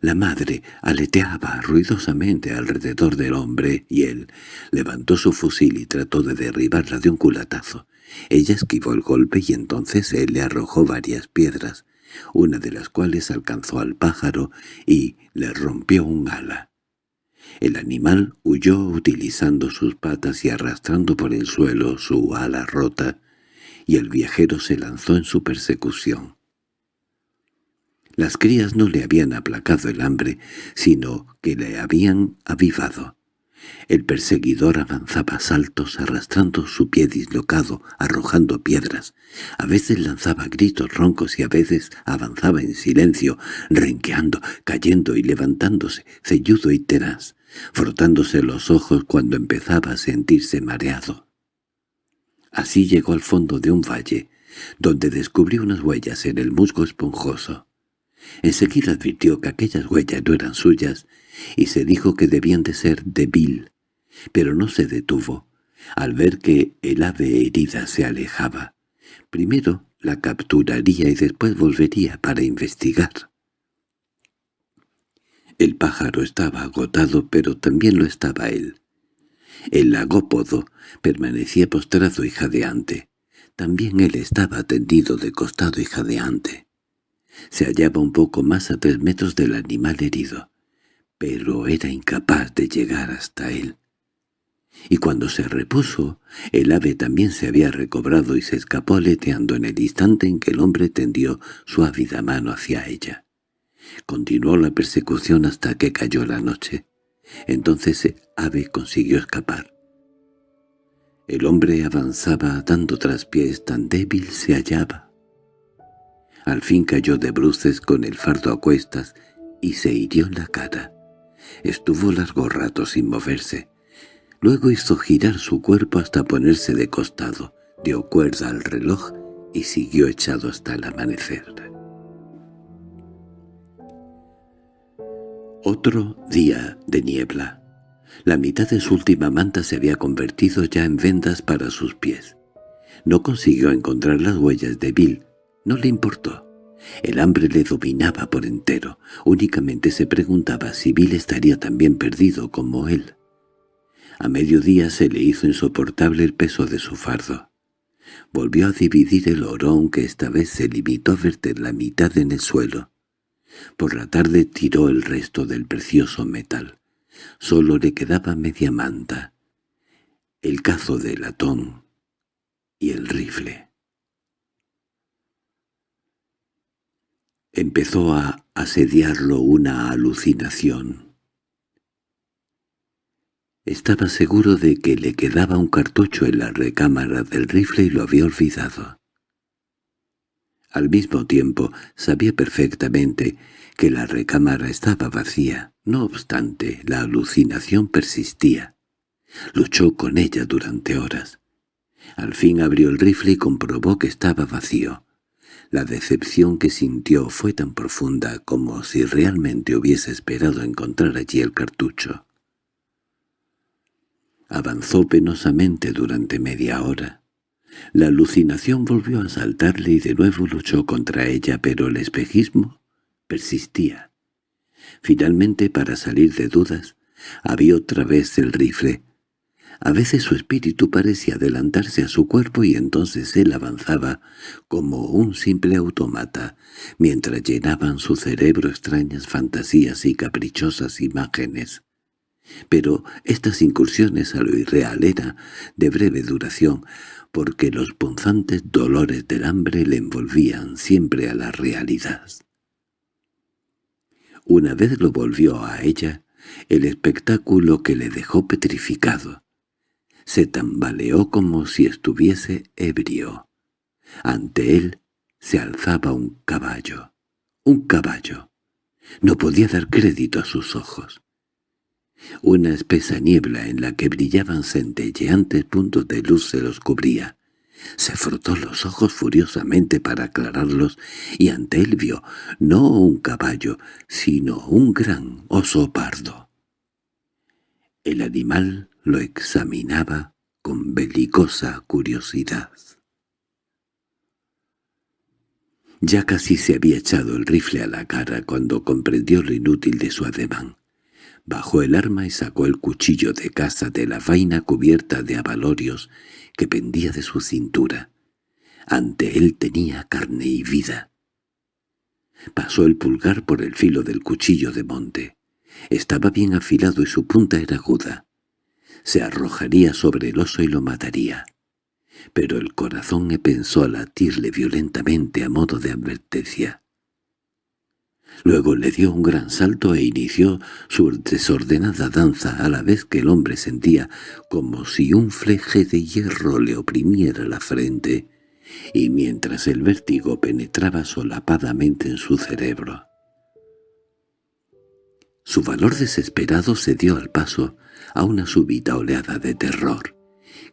La madre aleteaba ruidosamente alrededor del hombre y él levantó su fusil y trató de derribarla de un culatazo. Ella esquivó el golpe y entonces él le arrojó varias piedras, una de las cuales alcanzó al pájaro y le rompió un ala. El animal huyó utilizando sus patas y arrastrando por el suelo su ala rota, y el viajero se lanzó en su persecución. Las crías no le habían aplacado el hambre, sino que le habían avivado. El perseguidor avanzaba a saltos arrastrando su pie dislocado, arrojando piedras. A veces lanzaba gritos roncos y a veces avanzaba en silencio, renqueando, cayendo y levantándose, celludo y tenaz, frotándose los ojos cuando empezaba a sentirse mareado. Así llegó al fondo de un valle, donde descubrió unas huellas en el musgo esponjoso. Enseguida advirtió que aquellas huellas no eran suyas y se dijo que debían de ser de Bill, pero no se detuvo, al ver que el ave herida se alejaba. Primero la capturaría y después volvería para investigar. El pájaro estaba agotado, pero también lo estaba él. El lagópodo permanecía postrado y jadeante. También él estaba tendido de costado y jadeante. Se hallaba un poco más a tres metros del animal herido, pero era incapaz de llegar hasta él. Y cuando se repuso, el ave también se había recobrado y se escapó aleteando en el instante en que el hombre tendió su ávida mano hacia ella. Continuó la persecución hasta que cayó la noche. Entonces el ave consiguió escapar. El hombre avanzaba dando traspiés tan débil se hallaba. Al fin cayó de bruces con el fardo a cuestas y se hirió la cara. Estuvo largo rato sin moverse. Luego hizo girar su cuerpo hasta ponerse de costado, dio cuerda al reloj y siguió echado hasta el amanecer. Otro día de niebla. La mitad de su última manta se había convertido ya en vendas para sus pies. No consiguió encontrar las huellas de Bill. No le importó. El hambre le dominaba por entero. Únicamente se preguntaba si Bill estaría tan bien perdido como él. A mediodía se le hizo insoportable el peso de su fardo. Volvió a dividir el oro, aunque esta vez se limitó a verter la mitad en el suelo. Por la tarde tiró el resto del precioso metal. Solo le quedaba media manta, el cazo de latón y el rifle. Empezó a asediarlo una alucinación. Estaba seguro de que le quedaba un cartucho en la recámara del rifle y lo había olvidado. Al mismo tiempo sabía perfectamente que la recámara estaba vacía. No obstante, la alucinación persistía. Luchó con ella durante horas. Al fin abrió el rifle y comprobó que estaba vacío. La decepción que sintió fue tan profunda como si realmente hubiese esperado encontrar allí el cartucho. Avanzó penosamente durante media hora. La alucinación volvió a saltarle y de nuevo luchó contra ella, pero el espejismo persistía. Finalmente, para salir de dudas, había otra vez el rifle, a veces su espíritu parecía adelantarse a su cuerpo y entonces él avanzaba como un simple automata, mientras llenaban su cerebro extrañas fantasías y caprichosas imágenes. Pero estas incursiones a lo irreal eran de breve duración, porque los punzantes dolores del hambre le envolvían siempre a la realidad. Una vez lo volvió a ella, el espectáculo que le dejó petrificado. Se tambaleó como si estuviese ebrio. Ante él se alzaba un caballo. Un caballo. No podía dar crédito a sus ojos. Una espesa niebla en la que brillaban centelleantes puntos de luz se los cubría. Se frotó los ojos furiosamente para aclararlos y ante él vio no un caballo, sino un gran oso pardo. El animal lo examinaba con belicosa curiosidad. Ya casi se había echado el rifle a la cara cuando comprendió lo inútil de su ademán. Bajó el arma y sacó el cuchillo de caza de la vaina cubierta de abalorios que pendía de su cintura. Ante él tenía carne y vida. Pasó el pulgar por el filo del cuchillo de monte. Estaba bien afilado y su punta era aguda. Se arrojaría sobre el oso y lo mataría. Pero el corazón pensó a latirle violentamente a modo de advertencia. Luego le dio un gran salto e inició su desordenada danza a la vez que el hombre sentía como si un fleje de hierro le oprimiera la frente, y mientras el vértigo penetraba solapadamente en su cerebro. Su valor desesperado se dio al paso a una súbita oleada de terror.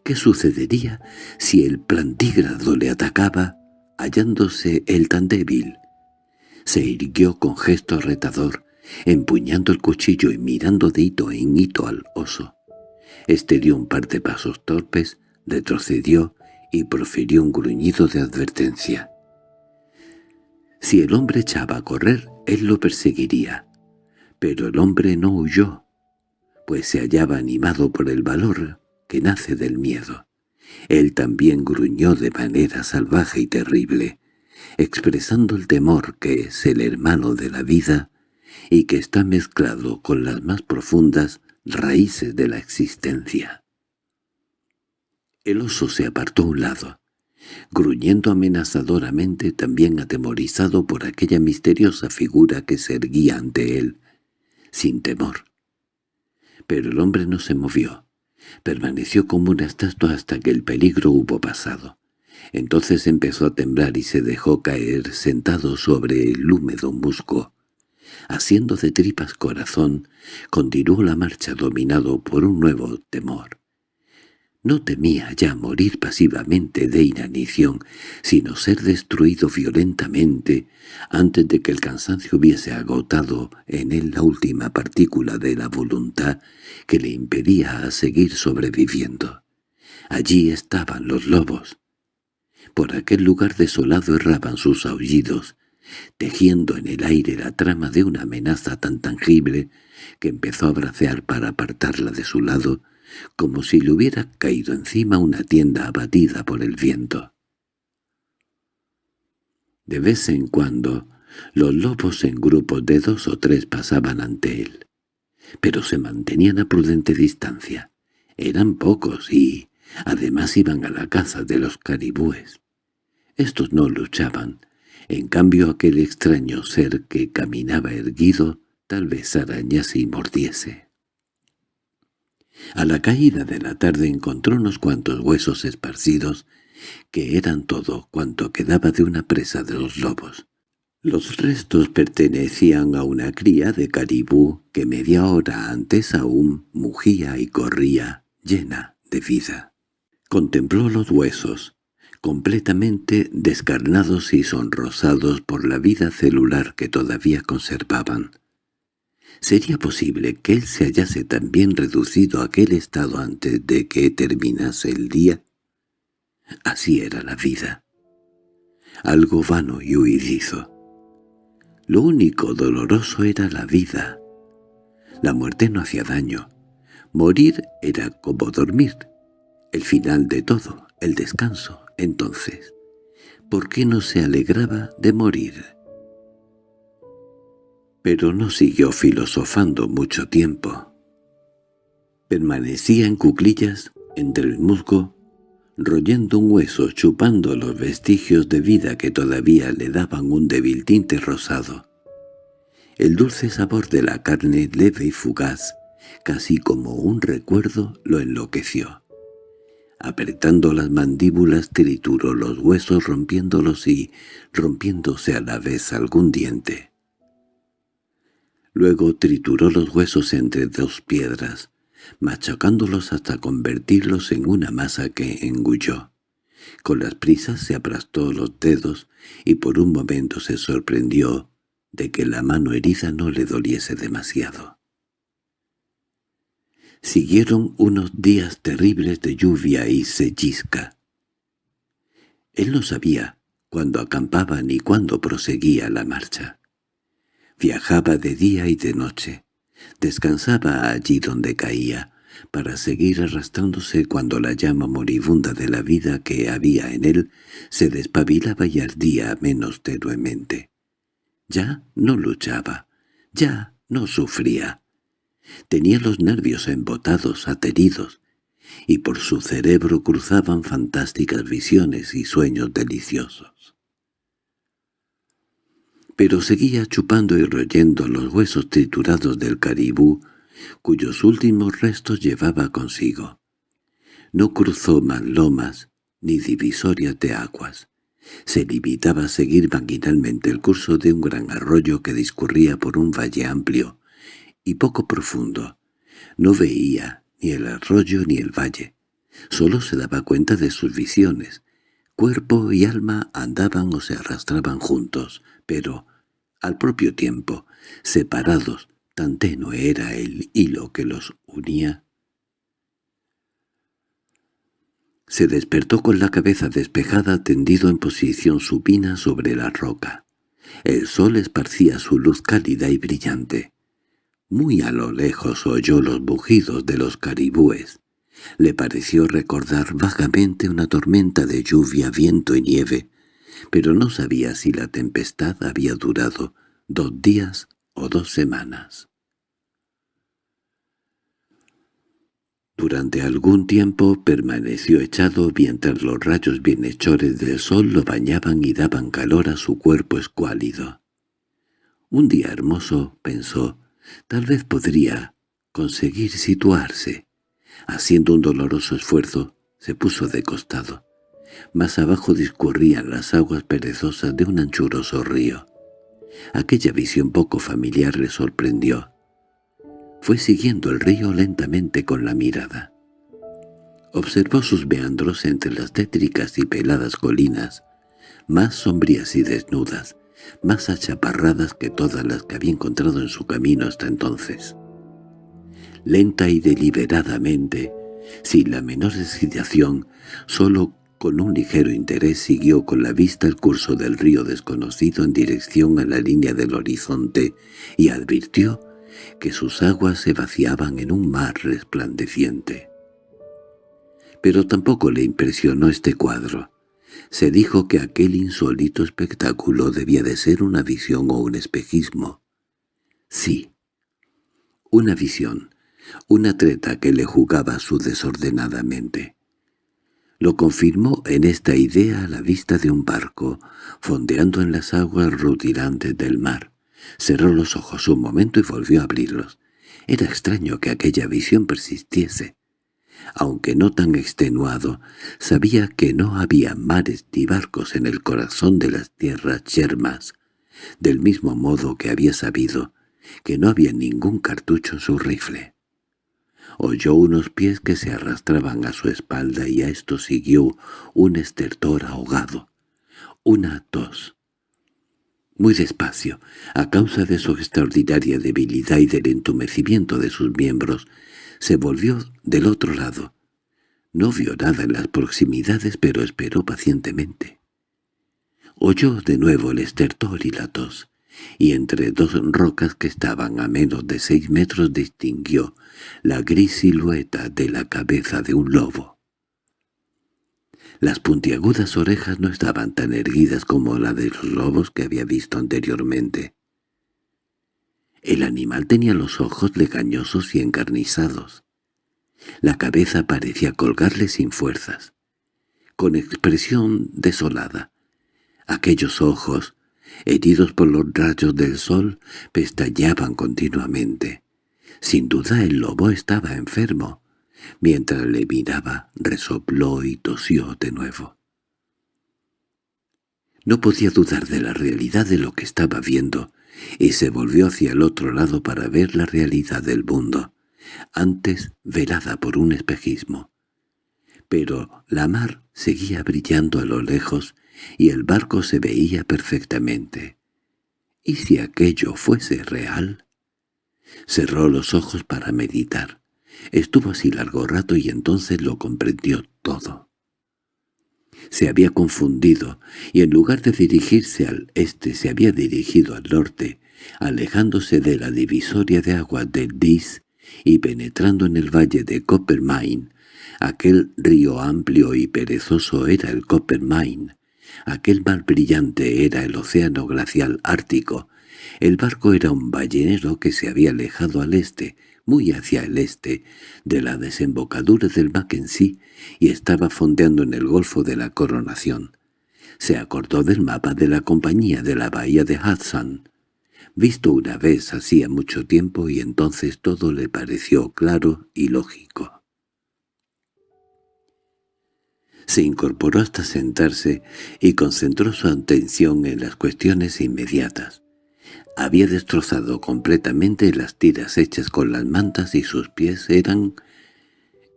¿Qué sucedería si el plantígrado le atacaba, hallándose él tan débil? Se irguió con gesto retador, empuñando el cuchillo y mirando de hito en hito al oso. Este dio un par de pasos torpes, retrocedió y profirió un gruñido de advertencia. Si el hombre echaba a correr, él lo perseguiría. Pero el hombre no huyó, pues se hallaba animado por el valor que nace del miedo. Él también gruñó de manera salvaje y terrible, expresando el temor que es el hermano de la vida y que está mezclado con las más profundas raíces de la existencia. El oso se apartó a un lado, gruñendo amenazadoramente también atemorizado por aquella misteriosa figura que se erguía ante él, sin temor. Pero el hombre no se movió, permaneció como una estatua hasta que el peligro hubo pasado. Entonces empezó a temblar y se dejó caer sentado sobre el húmedo musgo. Haciendo de tripas corazón, continuó la marcha dominado por un nuevo temor. No temía ya morir pasivamente de inanición, sino ser destruido violentamente antes de que el cansancio hubiese agotado en él la última partícula de la voluntad que le impedía seguir sobreviviendo. Allí estaban los lobos, por aquel lugar desolado erraban sus aullidos, tejiendo en el aire la trama de una amenaza tan tangible que empezó a bracear para apartarla de su lado, como si le hubiera caído encima una tienda abatida por el viento. De vez en cuando, los lobos en grupos de dos o tres pasaban ante él, pero se mantenían a prudente distancia. Eran pocos y, además, iban a la caza de los caribúes. Estos no luchaban. En cambio aquel extraño ser que caminaba erguido tal vez arañase y mordiese. A la caída de la tarde encontró unos cuantos huesos esparcidos, que eran todo cuanto quedaba de una presa de los lobos. Los restos pertenecían a una cría de caribú que media hora antes aún mugía y corría, llena de vida. Contempló los huesos, completamente descarnados y sonrosados por la vida celular que todavía conservaban. ¿Sería posible que él se hallase también reducido a aquel estado antes de que terminase el día? Así era la vida. Algo vano y huidizo. Lo único doloroso era la vida. La muerte no hacía daño. Morir era como dormir. El final de todo, el descanso. Entonces, ¿por qué no se alegraba de morir? Pero no siguió filosofando mucho tiempo. Permanecía en cuclillas, entre el musgo, royendo un hueso, chupando los vestigios de vida que todavía le daban un débil tinte rosado. El dulce sabor de la carne leve y fugaz, casi como un recuerdo, lo enloqueció. Apretando las mandíbulas trituró los huesos rompiéndolos y rompiéndose a la vez algún diente. Luego trituró los huesos entre dos piedras, machacándolos hasta convertirlos en una masa que engulló. Con las prisas se aplastó los dedos y por un momento se sorprendió de que la mano herida no le doliese demasiado. Siguieron unos días terribles de lluvia y sellisca. Él no sabía cuándo acampaba ni cuándo proseguía la marcha. Viajaba de día y de noche. Descansaba allí donde caía, para seguir arrastrándose cuando la llama moribunda de la vida que había en él se despabilaba y ardía menos tenuemente. Ya no luchaba, ya no sufría. Tenía los nervios embotados, ateridos, y por su cerebro cruzaban fantásticas visiones y sueños deliciosos. Pero seguía chupando y royendo los huesos triturados del caribú, cuyos últimos restos llevaba consigo. No cruzó más lomas ni divisorias de aguas. Se limitaba a seguir vaginalmente el curso de un gran arroyo que discurría por un valle amplio y poco profundo. No veía ni el arroyo ni el valle. Solo se daba cuenta de sus visiones. Cuerpo y alma andaban o se arrastraban juntos, pero, al propio tiempo, separados, tan tenue era el hilo que los unía. Se despertó con la cabeza despejada tendido en posición supina sobre la roca. El sol esparcía su luz cálida y brillante. Muy a lo lejos oyó los bujidos de los caribúes. Le pareció recordar vagamente una tormenta de lluvia, viento y nieve, pero no sabía si la tempestad había durado dos días o dos semanas. Durante algún tiempo permaneció echado mientras los rayos bienhechores del sol lo bañaban y daban calor a su cuerpo escuálido. Un día hermoso, pensó, tal vez podría conseguir situarse. Haciendo un doloroso esfuerzo, se puso de costado. Más abajo discurrían las aguas perezosas de un anchuroso río. Aquella visión poco familiar le sorprendió. Fue siguiendo el río lentamente con la mirada. Observó sus meandros entre las tétricas y peladas colinas, más sombrías y desnudas, más achaparradas que todas las que había encontrado en su camino hasta entonces. Lenta y deliberadamente, sin la menor excitación, solo con un ligero interés siguió con la vista el curso del río desconocido en dirección a la línea del horizonte y advirtió que sus aguas se vaciaban en un mar resplandeciente. Pero tampoco le impresionó este cuadro. Se dijo que aquel insólito espectáculo debía de ser una visión o un espejismo. Sí, una visión, una treta que le jugaba su desordenadamente. Lo confirmó en esta idea a la vista de un barco, fondeando en las aguas rutilantes del mar. Cerró los ojos un momento y volvió a abrirlos. Era extraño que aquella visión persistiese. Aunque no tan extenuado, sabía que no había mares ni barcos en el corazón de las tierras yermas, del mismo modo que había sabido que no había ningún cartucho en su rifle. Oyó unos pies que se arrastraban a su espalda y a esto siguió un estertor ahogado, una tos. Muy despacio, a causa de su extraordinaria debilidad y del entumecimiento de sus miembros, se volvió del otro lado. No vio nada en las proximidades, pero esperó pacientemente. Oyó de nuevo el estertor y la tos y entre dos rocas que estaban a menos de seis metros distinguió la gris silueta de la cabeza de un lobo. Las puntiagudas orejas no estaban tan erguidas como la de los lobos que había visto anteriormente. El animal tenía los ojos legañosos y encarnizados. La cabeza parecía colgarle sin fuerzas, con expresión desolada. Aquellos ojos heridos por los rayos del sol, pestañeaban continuamente. Sin duda el lobo estaba enfermo. Mientras le miraba, resopló y tosió de nuevo. No podía dudar de la realidad de lo que estaba viendo, y se volvió hacia el otro lado para ver la realidad del mundo, antes velada por un espejismo. Pero la mar seguía brillando a lo lejos y el barco se veía perfectamente. ¿Y si aquello fuese real? Cerró los ojos para meditar. Estuvo así largo rato y entonces lo comprendió todo. Se había confundido, y en lugar de dirigirse al este se había dirigido al norte, alejándose de la divisoria de agua del Dis y penetrando en el valle de Coppermine. Aquel río amplio y perezoso era el Coppermine, Aquel mar brillante era el océano glacial ártico. El barco era un ballenero que se había alejado al este, muy hacia el este, de la desembocadura del Mackenzie y estaba fondeando en el Golfo de la Coronación. Se acordó del mapa de la compañía de la bahía de Hudson, visto una vez hacía mucho tiempo y entonces todo le pareció claro y lógico. Se incorporó hasta sentarse y concentró su atención en las cuestiones inmediatas. Había destrozado completamente las tiras hechas con las mantas y sus pies eran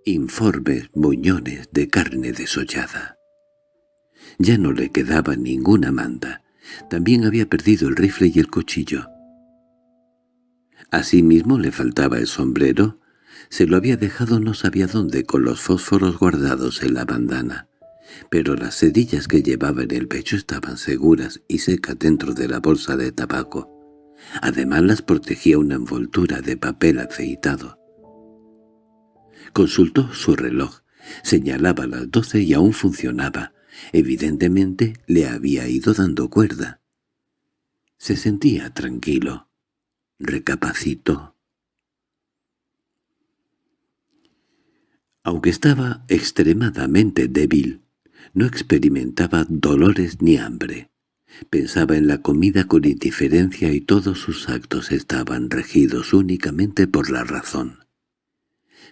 informes muñones de carne desollada. Ya no le quedaba ninguna manta. También había perdido el rifle y el cuchillo. Asimismo le faltaba el sombrero, se lo había dejado no sabía dónde con los fósforos guardados en la bandana, pero las cerillas que llevaba en el pecho estaban seguras y secas dentro de la bolsa de tabaco. Además las protegía una envoltura de papel afeitado. Consultó su reloj. Señalaba las doce y aún funcionaba. Evidentemente le había ido dando cuerda. Se sentía tranquilo. Recapacitó. Aunque estaba extremadamente débil, no experimentaba dolores ni hambre. Pensaba en la comida con indiferencia y todos sus actos estaban regidos únicamente por la razón.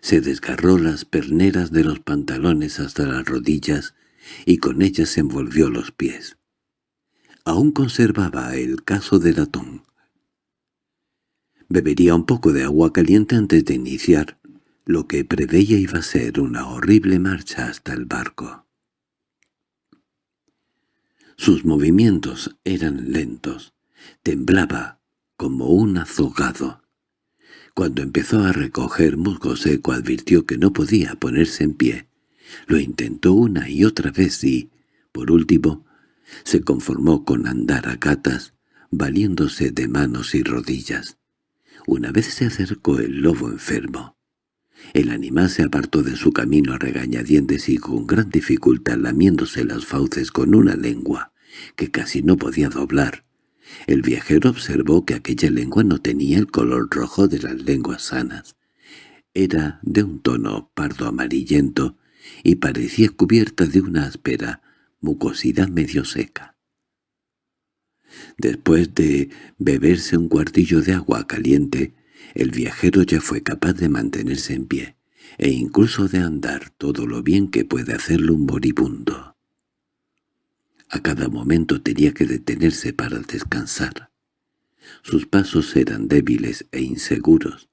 Se desgarró las perneras de los pantalones hasta las rodillas y con ellas envolvió los pies. Aún conservaba el caso del latón. Bebería un poco de agua caliente antes de iniciar lo que preveía iba a ser una horrible marcha hasta el barco. Sus movimientos eran lentos. Temblaba como un azogado. Cuando empezó a recoger musgo seco advirtió que no podía ponerse en pie. Lo intentó una y otra vez y, por último, se conformó con andar a gatas, valiéndose de manos y rodillas. Una vez se acercó el lobo enfermo. El animal se apartó de su camino a regañadientes y con gran dificultad lamiéndose las fauces con una lengua que casi no podía doblar. El viajero observó que aquella lengua no tenía el color rojo de las lenguas sanas. Era de un tono pardo amarillento y parecía cubierta de una áspera mucosidad medio seca. Después de beberse un cuartillo de agua caliente, el viajero ya fue capaz de mantenerse en pie, e incluso de andar todo lo bien que puede hacerlo un moribundo. A cada momento tenía que detenerse para descansar. Sus pasos eran débiles e inseguros,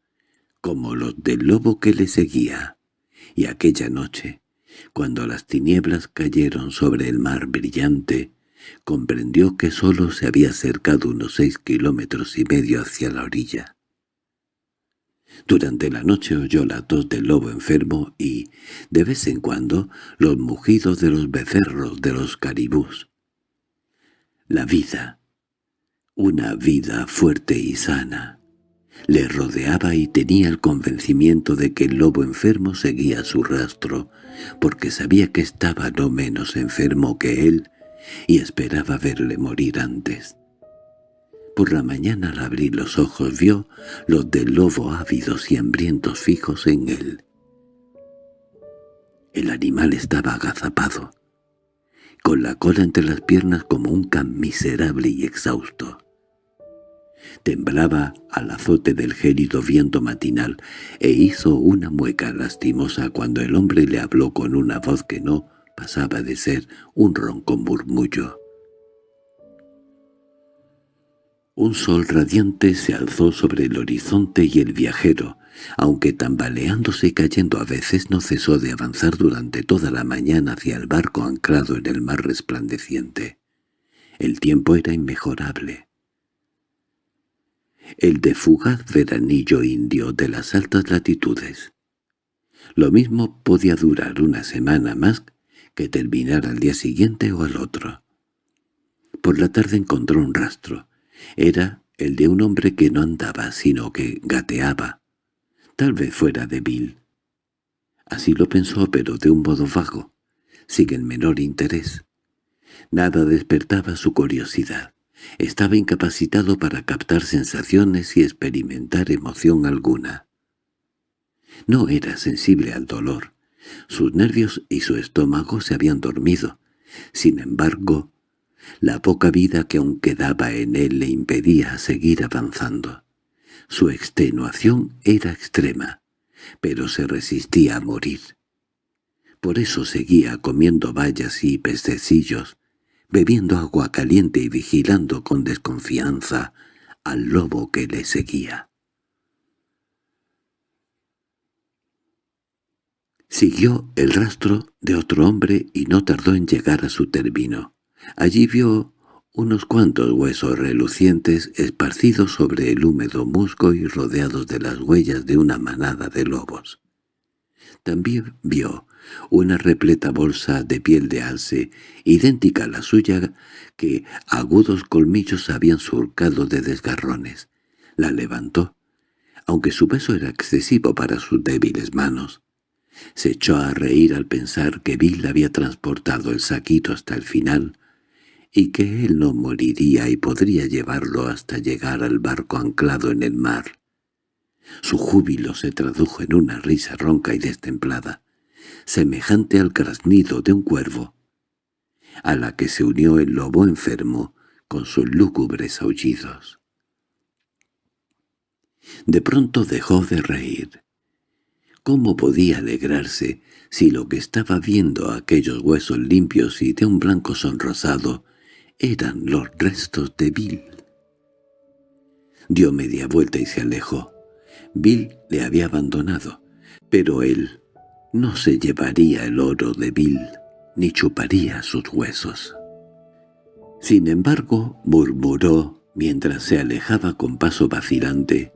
como los del lobo que le seguía, y aquella noche, cuando las tinieblas cayeron sobre el mar brillante, comprendió que sólo se había acercado unos seis kilómetros y medio hacia la orilla. Durante la noche oyó la tos del lobo enfermo y, de vez en cuando, los mugidos de los becerros de los caribús. La vida, una vida fuerte y sana, le rodeaba y tenía el convencimiento de que el lobo enfermo seguía su rastro, porque sabía que estaba no menos enfermo que él y esperaba verle morir antes. Por la mañana al abrir los ojos vio los del lobo ávidos y hambrientos fijos en él. El animal estaba agazapado. con la cola entre las piernas como un can miserable y exhausto. Temblaba al azote del gélido viento matinal e hizo una mueca lastimosa cuando el hombre le habló con una voz que no pasaba de ser un ronco murmullo. Un sol radiante se alzó sobre el horizonte y el viajero, aunque tambaleándose y cayendo a veces no cesó de avanzar durante toda la mañana hacia el barco anclado en el mar resplandeciente. El tiempo era inmejorable. El de fugaz veranillo indio de las altas latitudes. Lo mismo podía durar una semana más que terminar al día siguiente o al otro. Por la tarde encontró un rastro. Era el de un hombre que no andaba, sino que gateaba. Tal vez fuera de Bill. Así lo pensó, pero de un modo vago, sin el menor interés. Nada despertaba su curiosidad. Estaba incapacitado para captar sensaciones y experimentar emoción alguna. No era sensible al dolor. Sus nervios y su estómago se habían dormido. Sin embargo, la poca vida que aún quedaba en él le impedía seguir avanzando. Su extenuación era extrema, pero se resistía a morir. Por eso seguía comiendo bayas y pececillos, bebiendo agua caliente y vigilando con desconfianza al lobo que le seguía. Siguió el rastro de otro hombre y no tardó en llegar a su término. Allí vio unos cuantos huesos relucientes esparcidos sobre el húmedo musgo y rodeados de las huellas de una manada de lobos. También vio una repleta bolsa de piel de alce, idéntica a la suya, que agudos colmillos habían surcado de desgarrones. La levantó, aunque su peso era excesivo para sus débiles manos. Se echó a reír al pensar que Bill había transportado el saquito hasta el final y que él no moriría y podría llevarlo hasta llegar al barco anclado en el mar. Su júbilo se tradujo en una risa ronca y destemplada, semejante al graznido de un cuervo, a la que se unió el lobo enfermo con sus lúgubres aullidos. De pronto dejó de reír. ¿Cómo podía alegrarse si lo que estaba viendo aquellos huesos limpios y de un blanco sonrosado eran los restos de Bill? Dio media vuelta y se alejó. Bill le había abandonado, pero él no se llevaría el oro de Bill ni chuparía sus huesos. Sin embargo, murmuró mientras se alejaba con paso vacilante,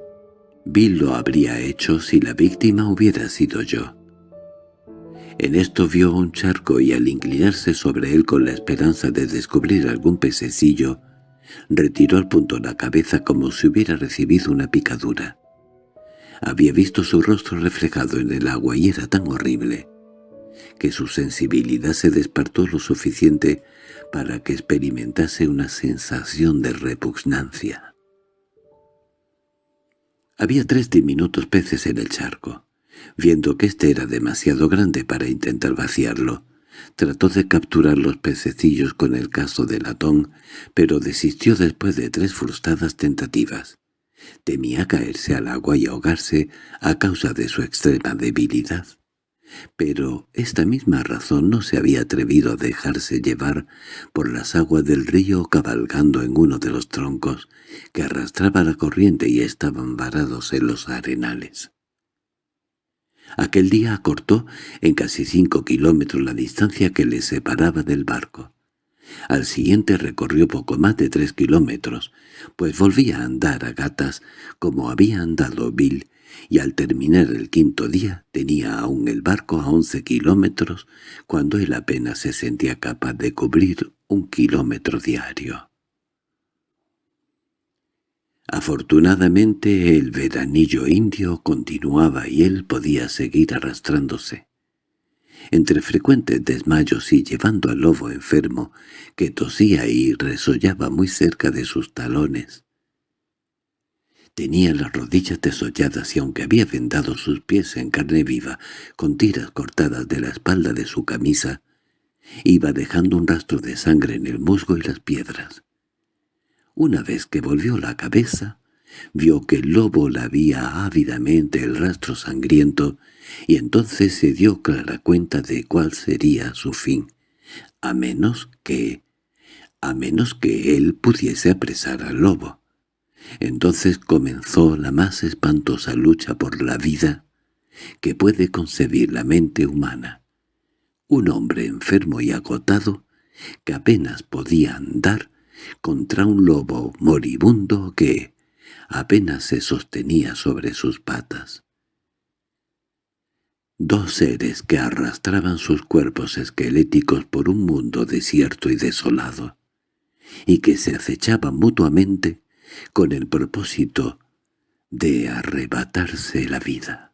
Bill lo habría hecho si la víctima hubiera sido yo. En esto vio un charco y al inclinarse sobre él con la esperanza de descubrir algún pececillo, retiró al punto la cabeza como si hubiera recibido una picadura. Había visto su rostro reflejado en el agua y era tan horrible que su sensibilidad se despertó lo suficiente para que experimentase una sensación de repugnancia. Había tres diminutos peces en el charco. Viendo que éste era demasiado grande para intentar vaciarlo, trató de capturar los pececillos con el caso de latón, pero desistió después de tres frustradas tentativas. Temía caerse al agua y ahogarse a causa de su extrema debilidad. Pero esta misma razón no se había atrevido a dejarse llevar por las aguas del río cabalgando en uno de los troncos que arrastraba la corriente y estaban varados en los arenales. Aquel día acortó en casi cinco kilómetros la distancia que le separaba del barco. Al siguiente recorrió poco más de tres kilómetros, pues volvía a andar a gatas como había andado Bill y al terminar el quinto día tenía aún el barco a once kilómetros cuando él apenas se sentía capaz de cubrir un kilómetro diario. Afortunadamente el veranillo indio continuaba y él podía seguir arrastrándose. Entre frecuentes desmayos y llevando al lobo enfermo, que tosía y resollaba muy cerca de sus talones, Tenía las rodillas desolladas y aunque había vendado sus pies en carne viva, con tiras cortadas de la espalda de su camisa, Iba dejando un rastro de sangre en el musgo y las piedras. Una vez que volvió la cabeza, vio que el lobo lavía ávidamente el rastro sangriento y entonces se dio clara cuenta de cuál sería su fin, a menos que... a menos que él pudiese apresar al lobo. Entonces comenzó la más espantosa lucha por la vida que puede concebir la mente humana. Un hombre enfermo y agotado, que apenas podía andar, contra un lobo moribundo que apenas se sostenía sobre sus patas. Dos seres que arrastraban sus cuerpos esqueléticos por un mundo desierto y desolado, y que se acechaban mutuamente con el propósito de arrebatarse la vida.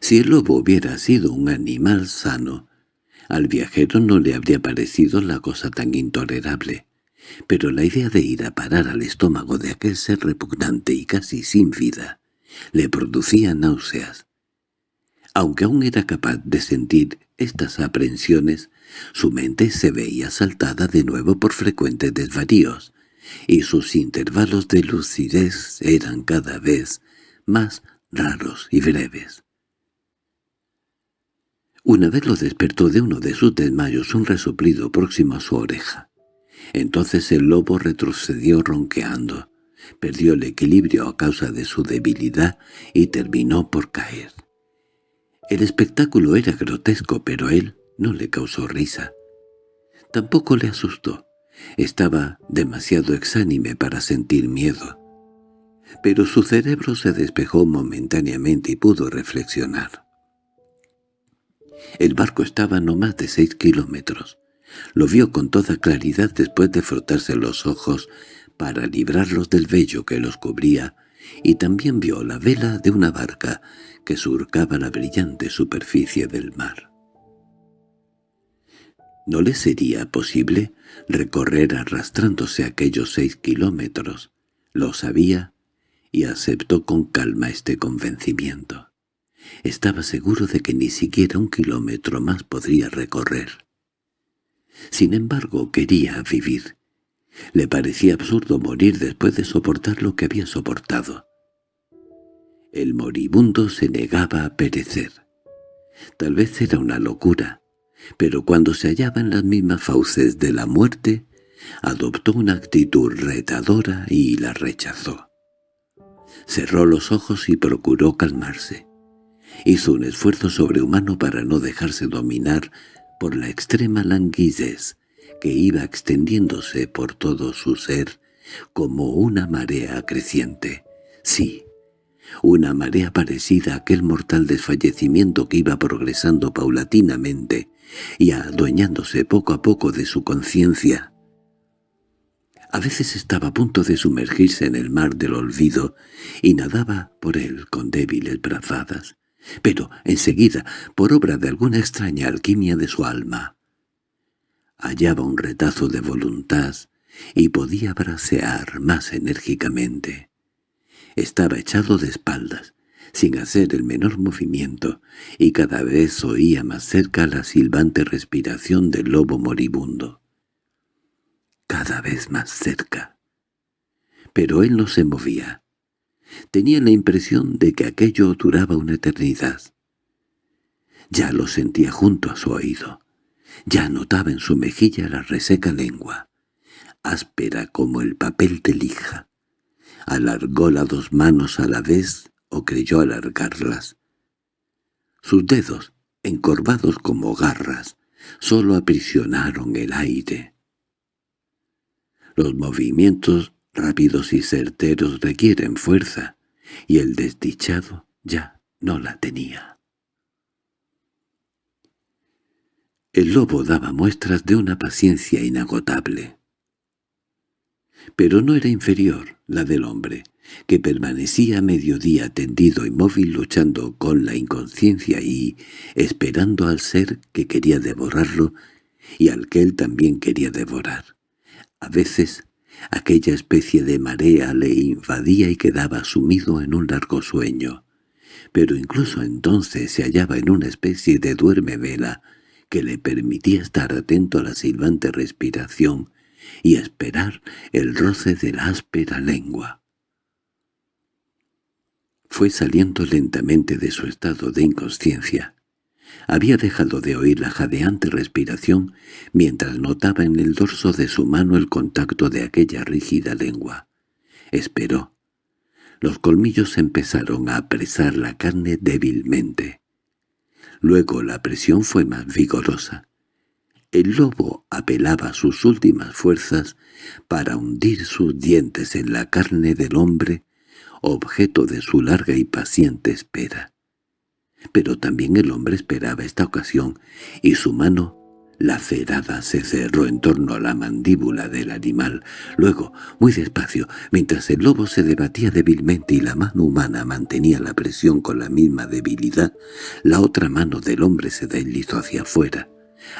Si el lobo hubiera sido un animal sano, al viajero no le habría parecido la cosa tan intolerable, pero la idea de ir a parar al estómago de aquel ser repugnante y casi sin vida le producía náuseas. Aunque aún era capaz de sentir estas aprensiones, su mente se veía asaltada de nuevo por frecuentes desvaríos, y sus intervalos de lucidez eran cada vez más raros y breves. Una vez lo despertó de uno de sus desmayos un resoplido próximo a su oreja. Entonces el lobo retrocedió ronqueando, perdió el equilibrio a causa de su debilidad y terminó por caer. El espectáculo era grotesco, pero él no le causó risa. Tampoco le asustó. Estaba demasiado exánime para sentir miedo. Pero su cerebro se despejó momentáneamente y pudo reflexionar. El barco estaba no más de seis kilómetros. Lo vio con toda claridad después de frotarse los ojos para librarlos del vello que los cubría, y también vio la vela de una barca que surcaba la brillante superficie del mar. ¿No le sería posible recorrer arrastrándose aquellos seis kilómetros? Lo sabía y aceptó con calma este convencimiento. Estaba seguro de que ni siquiera un kilómetro más podría recorrer. Sin embargo, quería vivir. Le parecía absurdo morir después de soportar lo que había soportado. El moribundo se negaba a perecer. Tal vez era una locura, pero cuando se hallaba en las mismas fauces de la muerte, adoptó una actitud retadora y la rechazó. Cerró los ojos y procuró calmarse. Hizo un esfuerzo sobrehumano para no dejarse dominar por la extrema languidez que iba extendiéndose por todo su ser como una marea creciente. Sí, una marea parecida a aquel mortal desfallecimiento que iba progresando paulatinamente y adueñándose poco a poco de su conciencia. A veces estaba a punto de sumergirse en el mar del olvido y nadaba por él con débiles brazadas, pero enseguida, por obra de alguna extraña alquimia de su alma, hallaba un retazo de voluntad y podía bracear más enérgicamente. Estaba echado de espaldas, sin hacer el menor movimiento, y cada vez oía más cerca la silbante respiración del lobo moribundo. Cada vez más cerca. Pero él no se movía. Tenía la impresión de que aquello duraba una eternidad. Ya lo sentía junto a su oído. Ya notaba en su mejilla la reseca lengua, áspera como el papel de lija. Alargó las dos manos a la vez o creyó alargarlas. Sus dedos, encorvados como garras, sólo aprisionaron el aire. Los movimientos rápidos y certeros requieren fuerza, y el desdichado ya no la tenía. El lobo daba muestras de una paciencia inagotable. Pero no era inferior la del hombre, que permanecía a mediodía tendido inmóvil luchando con la inconsciencia y esperando al ser que quería devorarlo y al que él también quería devorar. A veces Aquella especie de marea le invadía y quedaba sumido en un largo sueño, pero incluso entonces se hallaba en una especie de duerme vela que le permitía estar atento a la silbante respiración y esperar el roce de la áspera lengua. Fue saliendo lentamente de su estado de inconsciencia. Había dejado de oír la jadeante respiración mientras notaba en el dorso de su mano el contacto de aquella rígida lengua. Esperó. Los colmillos empezaron a apresar la carne débilmente. Luego la presión fue más vigorosa. El lobo apelaba sus últimas fuerzas para hundir sus dientes en la carne del hombre, objeto de su larga y paciente espera. Pero también el hombre esperaba esta ocasión, y su mano la cerada se cerró en torno a la mandíbula del animal. Luego, muy despacio, mientras el lobo se debatía débilmente y la mano humana mantenía la presión con la misma debilidad, la otra mano del hombre se deslizó hacia afuera.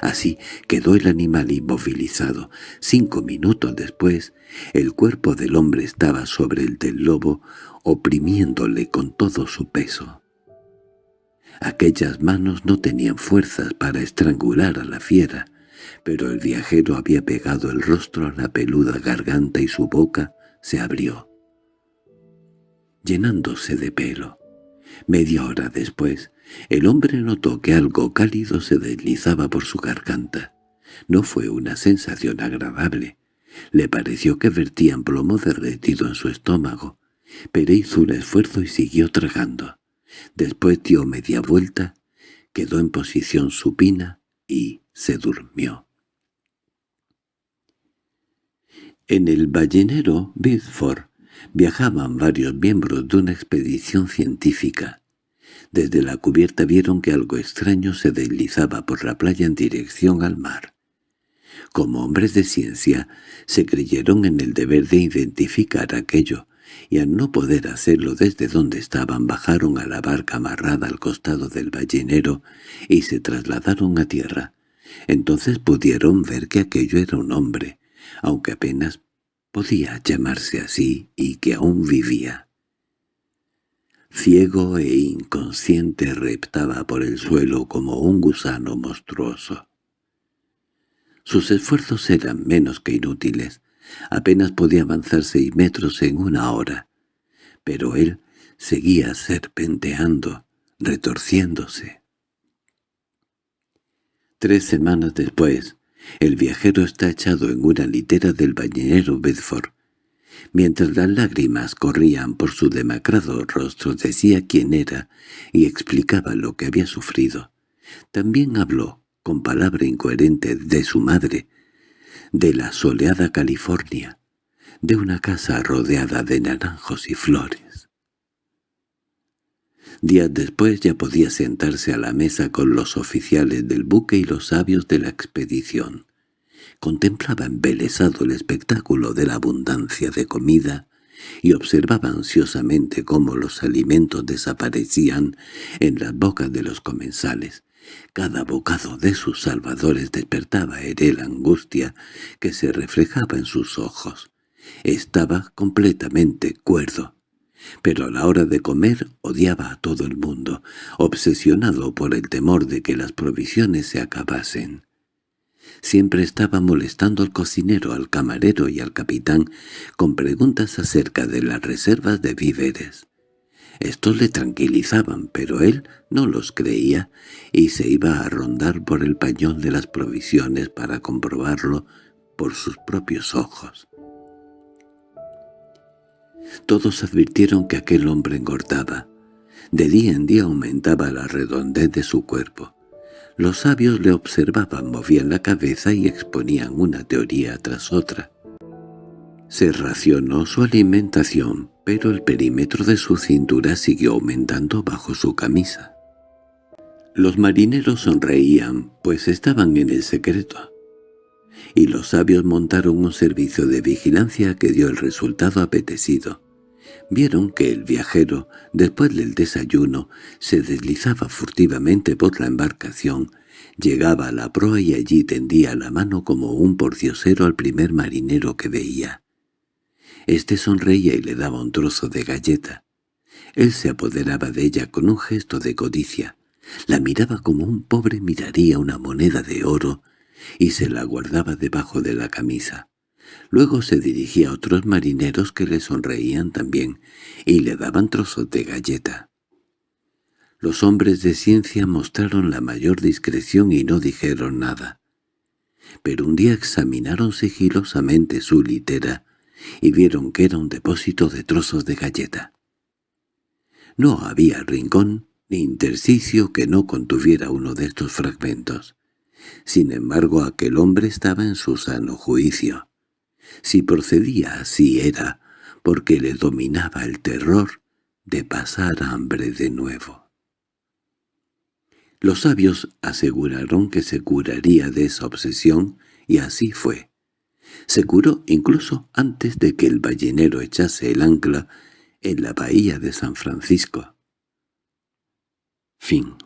Así quedó el animal inmovilizado. Cinco minutos después, el cuerpo del hombre estaba sobre el del lobo, oprimiéndole con todo su peso. Aquellas manos no tenían fuerzas para estrangular a la fiera, pero el viajero había pegado el rostro a la peluda garganta y su boca se abrió, llenándose de pelo. Media hora después, el hombre notó que algo cálido se deslizaba por su garganta. No fue una sensación agradable. Le pareció que vertían plomo derretido en su estómago, pero hizo un esfuerzo y siguió tragando. Después dio media vuelta, quedó en posición supina y se durmió. En el ballenero Bidford viajaban varios miembros de una expedición científica. Desde la cubierta vieron que algo extraño se deslizaba por la playa en dirección al mar. Como hombres de ciencia, se creyeron en el deber de identificar aquello, y al no poder hacerlo desde donde estaban bajaron a la barca amarrada al costado del ballenero y se trasladaron a tierra. Entonces pudieron ver que aquello era un hombre, aunque apenas podía llamarse así y que aún vivía. Ciego e inconsciente reptaba por el suelo como un gusano monstruoso. Sus esfuerzos eran menos que inútiles, Apenas podía avanzar seis metros en una hora, pero él seguía serpenteando, retorciéndose. Tres semanas después, el viajero está echado en una litera del bañero Bedford. Mientras las lágrimas corrían por su demacrado rostro decía quién era y explicaba lo que había sufrido. También habló, con palabra incoherente, de su madre, de la soleada California, de una casa rodeada de naranjos y flores. Días después ya podía sentarse a la mesa con los oficiales del buque y los sabios de la expedición. Contemplaba embelesado el espectáculo de la abundancia de comida y observaba ansiosamente cómo los alimentos desaparecían en las bocas de los comensales, cada bocado de sus salvadores despertaba en él angustia que se reflejaba en sus ojos. Estaba completamente cuerdo, pero a la hora de comer odiaba a todo el mundo, obsesionado por el temor de que las provisiones se acabasen. Siempre estaba molestando al cocinero, al camarero y al capitán con preguntas acerca de las reservas de víveres. Estos le tranquilizaban, pero él no los creía y se iba a rondar por el pañón de las provisiones para comprobarlo por sus propios ojos. Todos advirtieron que aquel hombre engordaba. De día en día aumentaba la redondez de su cuerpo. Los sabios le observaban, movían la cabeza y exponían una teoría tras otra. Se racionó su alimentación, pero el perímetro de su cintura siguió aumentando bajo su camisa. Los marineros sonreían, pues estaban en el secreto. Y los sabios montaron un servicio de vigilancia que dio el resultado apetecido. Vieron que el viajero, después del desayuno, se deslizaba furtivamente por la embarcación, llegaba a la proa y allí tendía la mano como un porciosero al primer marinero que veía. Este sonreía y le daba un trozo de galleta. Él se apoderaba de ella con un gesto de codicia. La miraba como un pobre miraría una moneda de oro y se la guardaba debajo de la camisa. Luego se dirigía a otros marineros que le sonreían también y le daban trozos de galleta. Los hombres de ciencia mostraron la mayor discreción y no dijeron nada. Pero un día examinaron sigilosamente su litera y vieron que era un depósito de trozos de galleta. No había rincón ni intersticio que no contuviera uno de estos fragmentos. Sin embargo, aquel hombre estaba en su sano juicio. Si procedía así era porque le dominaba el terror de pasar hambre de nuevo. Los sabios aseguraron que se curaría de esa obsesión, y así fue. Se curó incluso antes de que el ballenero echase el ancla en la bahía de San Francisco. Fin